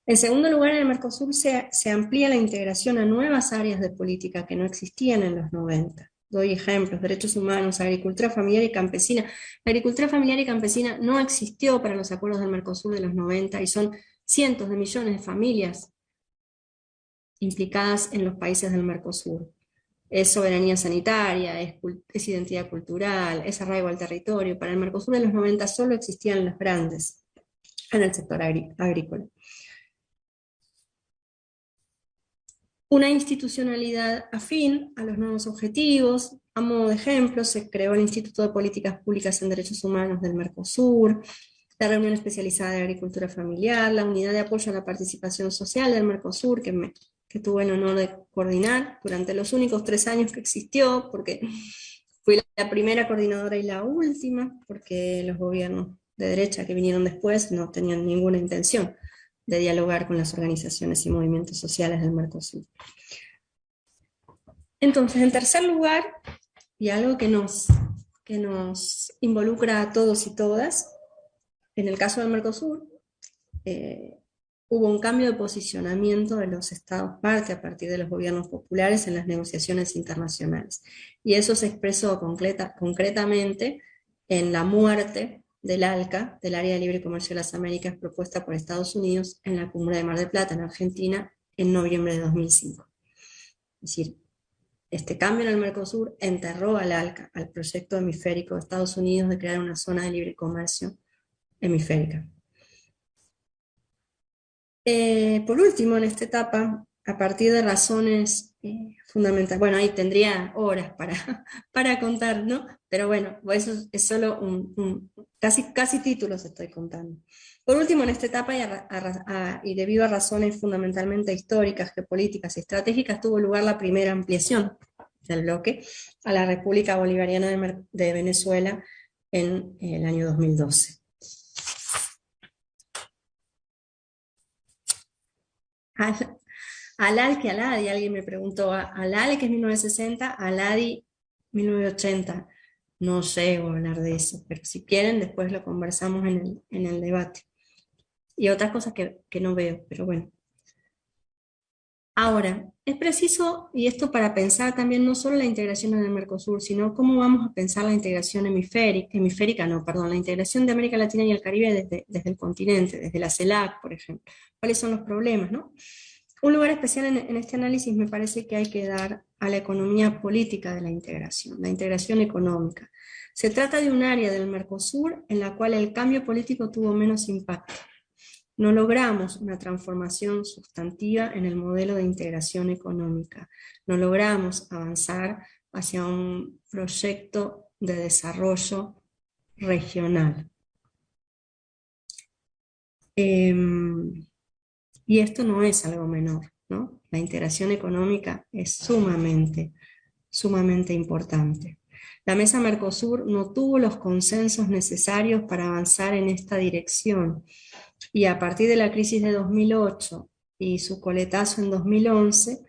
En segundo lugar, en el Mercosur se, amplía la integración a nuevas áreas de política que no existían en los 90. Doy ejemplos, derechos humanos, agricultura familiar y campesina. La agricultura familiar y campesina no existió para los acuerdos del Mercosur de los 90 y son cientos de millones de familias implicadas en los países del Mercosur. Es soberanía sanitaria, es, es identidad cultural, es arraigo al territorio. Para el Mercosur de los 90 solo existían los grandes en el sector agrícola. Una institucionalidad afín a los nuevos objetivos. A modo de ejemplo, se creó el Instituto de Políticas Públicas en Derechos Humanos del Mercosur, la Reunión Especializada de Agricultura Familiar, la Unidad de Apoyo a la Participación Social del Mercosur, que, tuve el honor de coordinar durante los únicos tres años que existió, porque fui la primera coordinadora y la última, porque los gobiernos de derecha que vinieron después no tenían ninguna intención de dialogar con las organizaciones y movimientos sociales del Mercosur. Entonces, en tercer lugar, y algo que nos, que nos involucra a todos y todas, en el caso del Mercosur, eh, hubo un cambio de posicionamiento de los estados parte a partir de los gobiernos populares en las negociaciones internacionales. Y eso se expresó concreta, concretamente en la muerte del ALCA, del Área de Libre Comercio de las Américas, propuesta por Estados Unidos en la Cumbre de Mar del Plata, en Argentina, en noviembre de 2005. Es decir, este cambio en el Mercosur enterró al ALCA, al proyecto hemisférico de Estados Unidos de crear una zona de libre comercio hemisférica. Eh, por último, en esta etapa, a partir de razones eh, fundamentales. Bueno, ahí tendría horas para, para contar, ¿no? Pero bueno, eso es solo un, casi, casi títulos estoy contando. Por último, en esta etapa, y, debido a razones fundamentalmente históricas, geopolíticas y estratégicas, tuvo lugar la primera ampliación del bloque a la República Bolivariana de, Venezuela en el año 2012. Alal que Aladi, alguien me preguntó, Alal que es 1960, Aladi 1980. No sé hablar de eso, pero si quieren después lo conversamos en el, debate. Y otras cosas que, que no veo, pero bueno. Ahora, es preciso, y esto para pensar también no solo la integración en el Mercosur, sino cómo vamos a pensar la integración hemisférica, hemisférica no, perdón, la integración de América Latina y el Caribe desde, desde el continente, desde la CELAC, por ejemplo. ¿Cuáles son los problemas, no? Un lugar especial en, este análisis me parece que hay que dar a la economía política de la integración, la integración económica. Se trata de un área del Mercosur en la cual el cambio político tuvo menos impacto. No logramos una transformación sustantiva en el modelo de integración económica. No logramos avanzar hacia un proyecto de desarrollo regional. Em, y esto no es algo menor, ¿no? La integración económica es sumamente, sumamente importante. La Mesa Mercosur no tuvo los consensos necesarios para avanzar en esta dirección y a partir de la crisis de 2008 y su coletazo en 2011,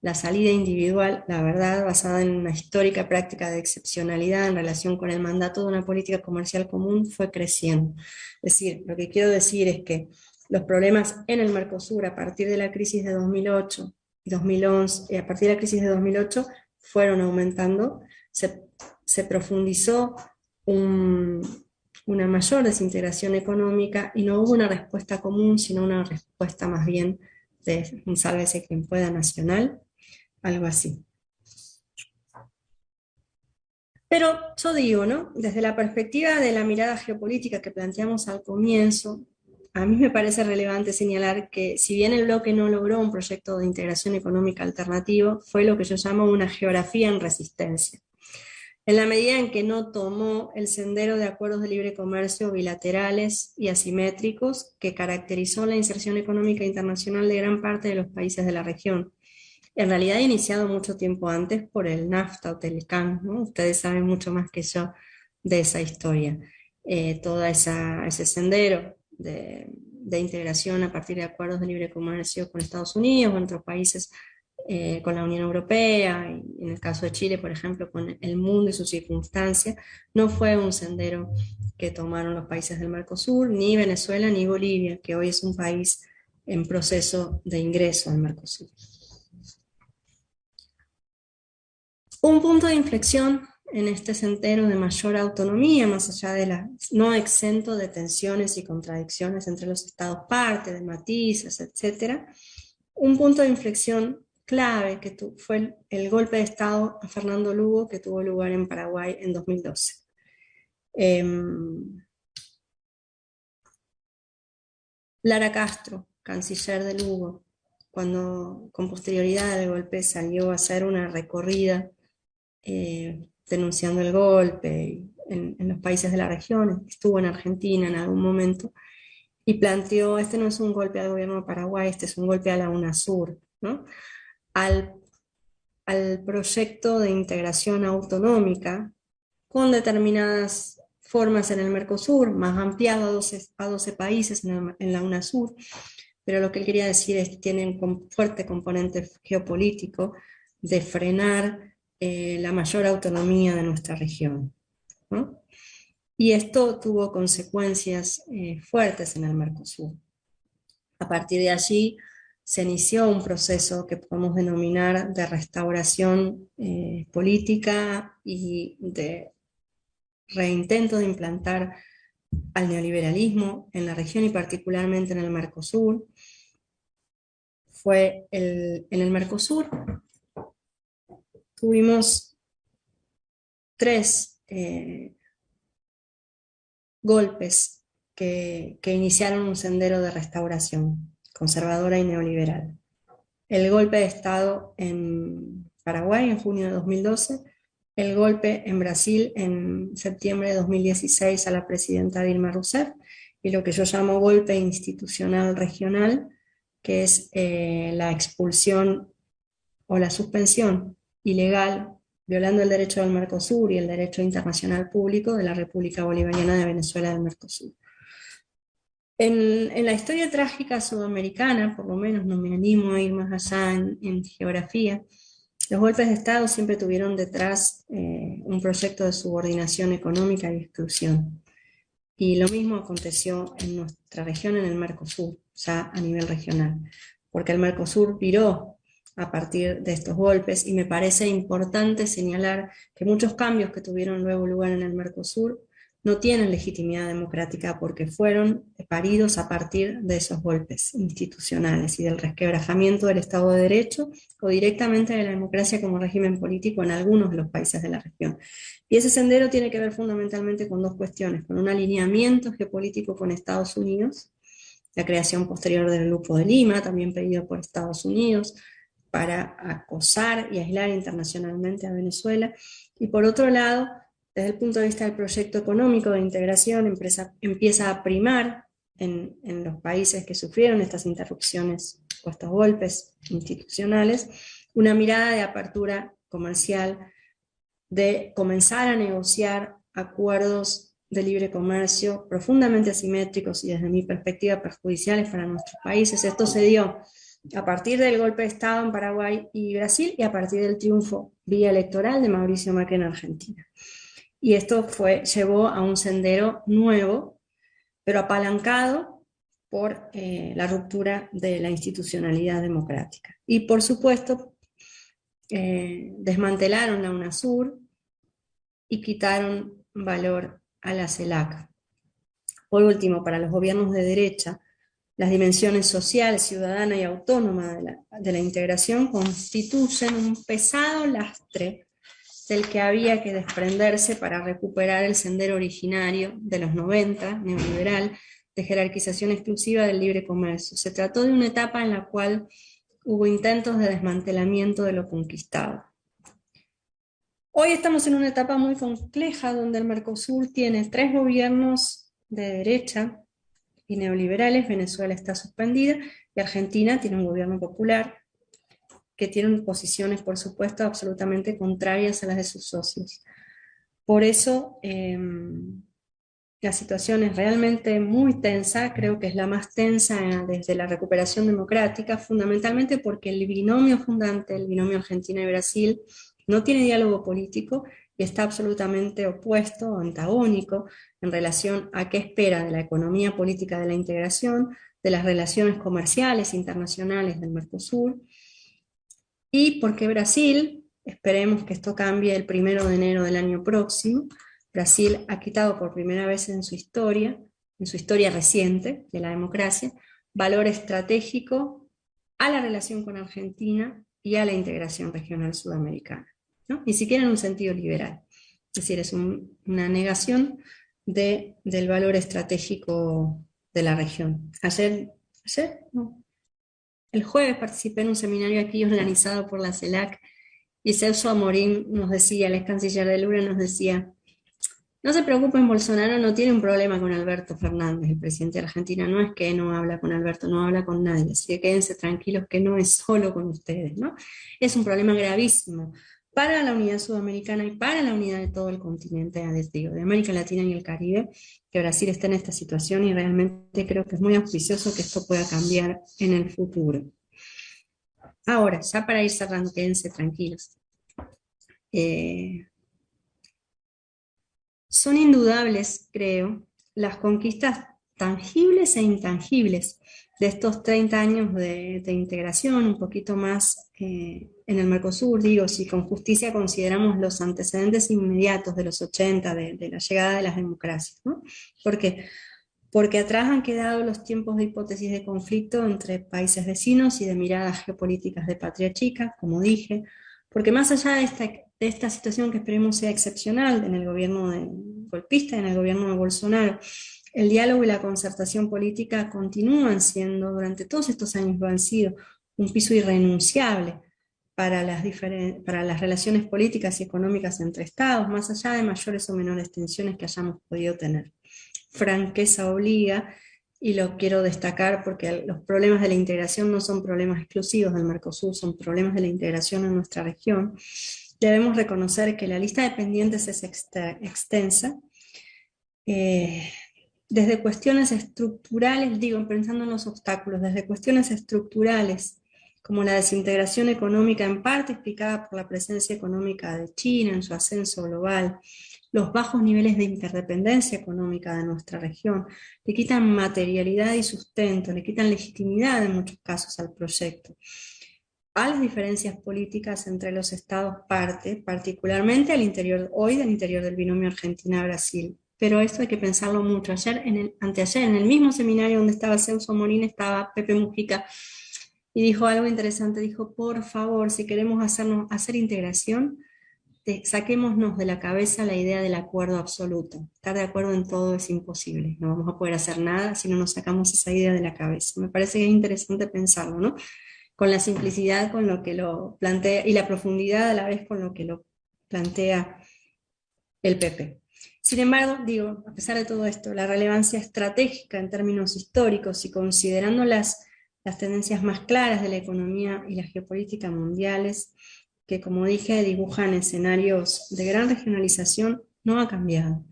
la salida individual, la verdad, basada en una histórica práctica de excepcionalidad en relación con el mandato de una política comercial común, fue creciendo. Es decir, lo que quiero decir es que los problemas en el Mercosur a partir de la crisis de 2008 y 2011, a partir de la crisis de 2008 fueron aumentando, se, profundizó una mayor desintegración económica y no hubo una respuesta común, sino una respuesta más bien de un sálvese quien pueda nacional, algo así. Pero yo digo, ¿no? Desde la perspectiva de la mirada geopolítica que planteamos al comienzo, a mí me parece relevante señalar que si bien el bloque no logró un proyecto de integración económica alternativo, fue lo que yo llamo una geografía en resistencia. En la medida en que no tomó el sendero de acuerdos de libre comercio bilaterales y asimétricos que caracterizó la inserción económica internacional de gran parte de los países de la región. En realidad iniciado mucho tiempo antes por el NAFTA o Telecán, ustedes saben mucho más que yo de esa historia. Eh, todo ese sendero de, integración a partir de acuerdos de libre comercio con Estados Unidos en otros países eh, con la Unión Europea, y en el caso de Chile, por ejemplo, con el mundo y sus circunstancias, no fue un sendero que tomaron los países del Mercosur, ni Venezuela ni Bolivia, que hoy es un país en proceso de ingreso al Mercosur. Un punto de inflexión en este sendero de mayor autonomía, más allá de la no exento de tensiones y contradicciones entre los estados parte, de matices, etc. Un punto de inflexión clave que fue el, golpe de estado a Fernando Lugo que tuvo lugar en Paraguay en 2012. Em, Lara Castro, canciller de Lugo, cuando con posterioridad del golpe salió a hacer una recorrida eh, denunciando el golpe en, los países de la región, estuvo en Argentina en algún momento, y planteó, este no es un golpe al gobierno de Paraguay, este es un golpe a la UNASUR, ¿no? al, al proyecto de integración autonómica con determinadas formas en el Mercosur, más ampliado a 12, a 12 países en, en, la UNASUR, pero lo que él quería decir es que tiene un fuerte componente geopolítico de frenar eh, la mayor autonomía de nuestra región. Y esto tuvo consecuencias eh, fuertes en el Mercosur. A partir de allí se inició un proceso que podemos denominar de restauración eh, política y de reintento de implantar al neoliberalismo en la región y particularmente en el Mercosur. Fue en el Mercosur tuvimos tres eh, golpes que, iniciaron un sendero de restauración conservadora y neoliberal. el golpe de Estado en Paraguay en junio de 2012, el golpe en Brasil en septiembre de 2016 a la presidenta Dilma Rousseff, y lo que yo llamo golpe institucional regional, que es eh, la expulsión o la suspensión ilegal, violando el derecho del Mercosur y el derecho internacional público de la República Bolivariana de Venezuela del Mercosur. En, la historia trágica sudamericana, por lo menos no me animo a ir más allá en, geografía, los golpes de Estado siempre tuvieron detrás eh, un proyecto de subordinación económica y exclusión. Y lo mismo aconteció en nuestra región, en el Mercosur, ya a nivel regional, porque el Mercosur viró a partir de estos golpes y me parece importante señalar que muchos cambios que tuvieron luego lugar en el Mercosur no tienen legitimidad democrática porque fueron paridos a partir de esos golpes institucionales y del resquebrajamiento del Estado de Derecho o directamente de la democracia como régimen político en algunos de los países de la región. Y ese sendero tiene que ver fundamentalmente con dos cuestiones, con un alineamiento geopolítico con Estados Unidos, la creación posterior del Grupo de Lima, también pedido por Estados Unidos, para acosar y aislar internacionalmente a Venezuela, y por otro lado, desde el punto de vista del proyecto económico de integración, empieza a primar en, los países que sufrieron estas interrupciones o estos golpes institucionales, una mirada de apertura comercial, de comenzar a negociar acuerdos de libre comercio profundamente asimétricos y desde mi perspectiva perjudiciales para nuestros países. Esto se dio a partir del golpe de Estado en Paraguay y Brasil y a partir del triunfo vía electoral de Mauricio Macri en Argentina. Y esto fue, llevó a un sendero nuevo, pero apalancado por eh, la ruptura de la institucionalidad democrática. Y por supuesto, eh, desmantelaron la UNASUR y quitaron valor a la CELAC. Por último, para los gobiernos de derecha, las dimensiones social, ciudadana y autónoma de la, integración constituyen un pesado lastre del que había que desprenderse para recuperar el sendero originario de los 90, neoliberal, de jerarquización exclusiva del libre comercio. Se trató de una etapa en la cual hubo intentos de desmantelamiento de lo conquistado. Hoy estamos en una etapa muy compleja donde el Mercosur tiene tres gobiernos de derecha neoliberales, Venezuela está suspendida y Argentina tiene un gobierno popular que tienen posiciones, por supuesto, absolutamente contrarias a las de sus socios. Por eso, em, la situación es realmente muy tensa, creo que es la más tensa desde la recuperación democrática, fundamentalmente porque el binomio fundante, el binomio Argentina y Brasil, no tiene diálogo político y está absolutamente opuesto, antagónico, en relación a qué espera de la economía política de la integración, de las relaciones comerciales internacionales del Mercosur, y porque Brasil, esperemos que esto cambie el primero de enero del año próximo, Brasil ha quitado por primera vez en su historia, en su historia reciente de la democracia, valor estratégico a la relación con Argentina y a la integración regional sudamericana. Ni siquiera en un sentido liberal. Es decir, es una negación de, del valor estratégico de la región. Ayer, no, el jueves participé en un seminario aquí organizado por la CELAC y Celso Amorín nos decía, el ex canciller de Lula nos decía, no se preocupen, Bolsonaro no tiene un problema con Alberto Fernández, el presidente de Argentina, no es que no habla con Alberto, no habla con nadie, así que quédense tranquilos que no es solo con ustedes, ¿no? Es un problema gravísimo para la unidad sudamericana y para la unidad de todo el continente, de América Latina y el Caribe, que Brasil está en esta situación y realmente creo que es muy auspicioso que esto pueda cambiar en el futuro. Ahora, ya para ir cerrando, quédense tranquilos. Eh, son indudables, creo, las conquistas tangibles e intangibles de estos 30 años de, integración, un poquito más eh, en el Mercosur, digo, si con justicia consideramos los antecedentes inmediatos de los 80, de, la llegada de las democracias. ¿no? ¿Por qué? Porque atrás han quedado los tiempos de hipótesis de conflicto entre países vecinos y de miradas geopolíticas de patria chica, como dije, porque más allá de esta, de esta situación que esperemos sea excepcional en el gobierno de, golpista, en el gobierno de Bolsonaro, el diálogo y la concertación política continúan siendo, durante todos estos años lo han sido, un piso irrenunciable para las, para las relaciones políticas y económicas entre estados, más allá de mayores o menores tensiones que hayamos podido tener. Franqueza obliga, y lo quiero destacar porque los problemas de la integración no son problemas exclusivos del Mercosur, son problemas de la integración en nuestra región. Debemos reconocer que la lista de pendientes es extensa, eh, desde cuestiones estructurales, digo, pensando en los obstáculos, desde cuestiones estructurales como la desintegración económica en parte explicada por la presencia económica de China en su ascenso global, los bajos niveles de interdependencia económica de nuestra región, le quitan materialidad y sustento, le quitan legitimidad en muchos casos al proyecto. A las diferencias políticas entre los estados parte, particularmente al interior, hoy del interior del binomio Argentina-Brasil. Pero esto hay que pensarlo mucho. Ayer, en el, anteayer, en el mismo seminario donde estaba Celso Morín, estaba Pepe Mujica, y dijo algo interesante, dijo, por favor, si queremos hacernos, hacer integración, saquémonos de la cabeza la idea del acuerdo absoluto. Estar de acuerdo en todo es imposible, no vamos a poder hacer nada si no nos sacamos esa idea de la cabeza. Me parece que es interesante pensarlo, ¿no? Con la simplicidad con lo que lo plantea y la profundidad a la vez con lo que lo plantea el PP. Sin embargo, digo, a pesar de todo esto, la relevancia estratégica en términos históricos y considerando las las tendencias más claras de la economía y la geopolítica mundiales, que como dije dibujan escenarios de gran regionalización, no ha cambiado.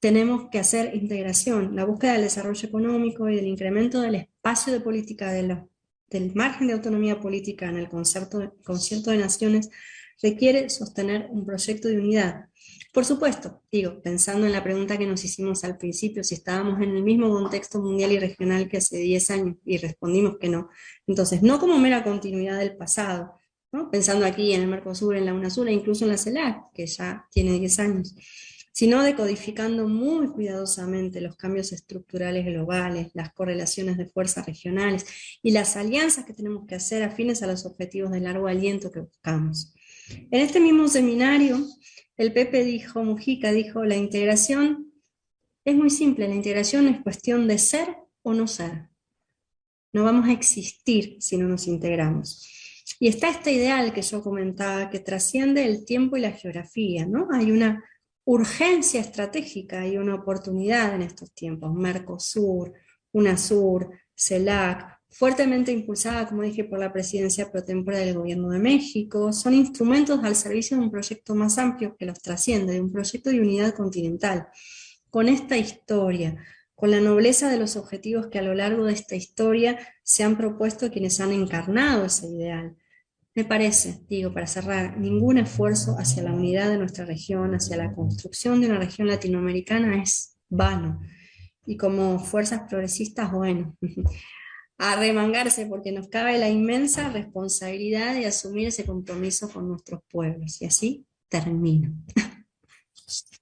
Tenemos que hacer integración, la búsqueda del desarrollo económico y del incremento del espacio de política de del margen de autonomía política en el concepto, concierto de naciones requiere sostener un proyecto de unidad, por supuesto, digo, pensando en la pregunta que nos hicimos al principio, si estábamos en el mismo contexto mundial y regional que hace 10 años, y respondimos que no. Entonces, no como mera continuidad del pasado, pensando aquí en el Mercosur, en la UNASUR e incluso en la CELAC, que ya tiene 10 años, sino decodificando muy cuidadosamente los cambios estructurales globales, las correlaciones de fuerzas regionales y las alianzas que tenemos que hacer afines a los objetivos de largo aliento que buscamos. En este mismo seminario el Pepe dijo, Mujica dijo, la integración es muy simple, la integración es cuestión de ser o no ser. No vamos a existir si no nos integramos. Y está este ideal que yo comentaba, que trasciende el tiempo y la geografía, ¿no? Hay una urgencia estratégica y una oportunidad en estos tiempos. Mercosur, UNASUR, CELAC, fuertemente impulsada, como dije, por la presidencia pro tempore del Gobierno de México, son instrumentos al servicio de un proyecto más amplio que los trasciende, de un proyecto de unidad continental. Con esta historia, con la nobleza de los objetivos que a lo largo de esta historia se han propuesto quienes han encarnado ese ideal. Me parece, digo para cerrar, ningún esfuerzo hacia la unidad de nuestra región, hacia la construcción de una región latinoamericana es vano. Y como fuerzas progresistas, bueno, a porque nos cabe la inmensa responsabilidad de asumir ese compromiso con nuestros pueblos. Y así termino.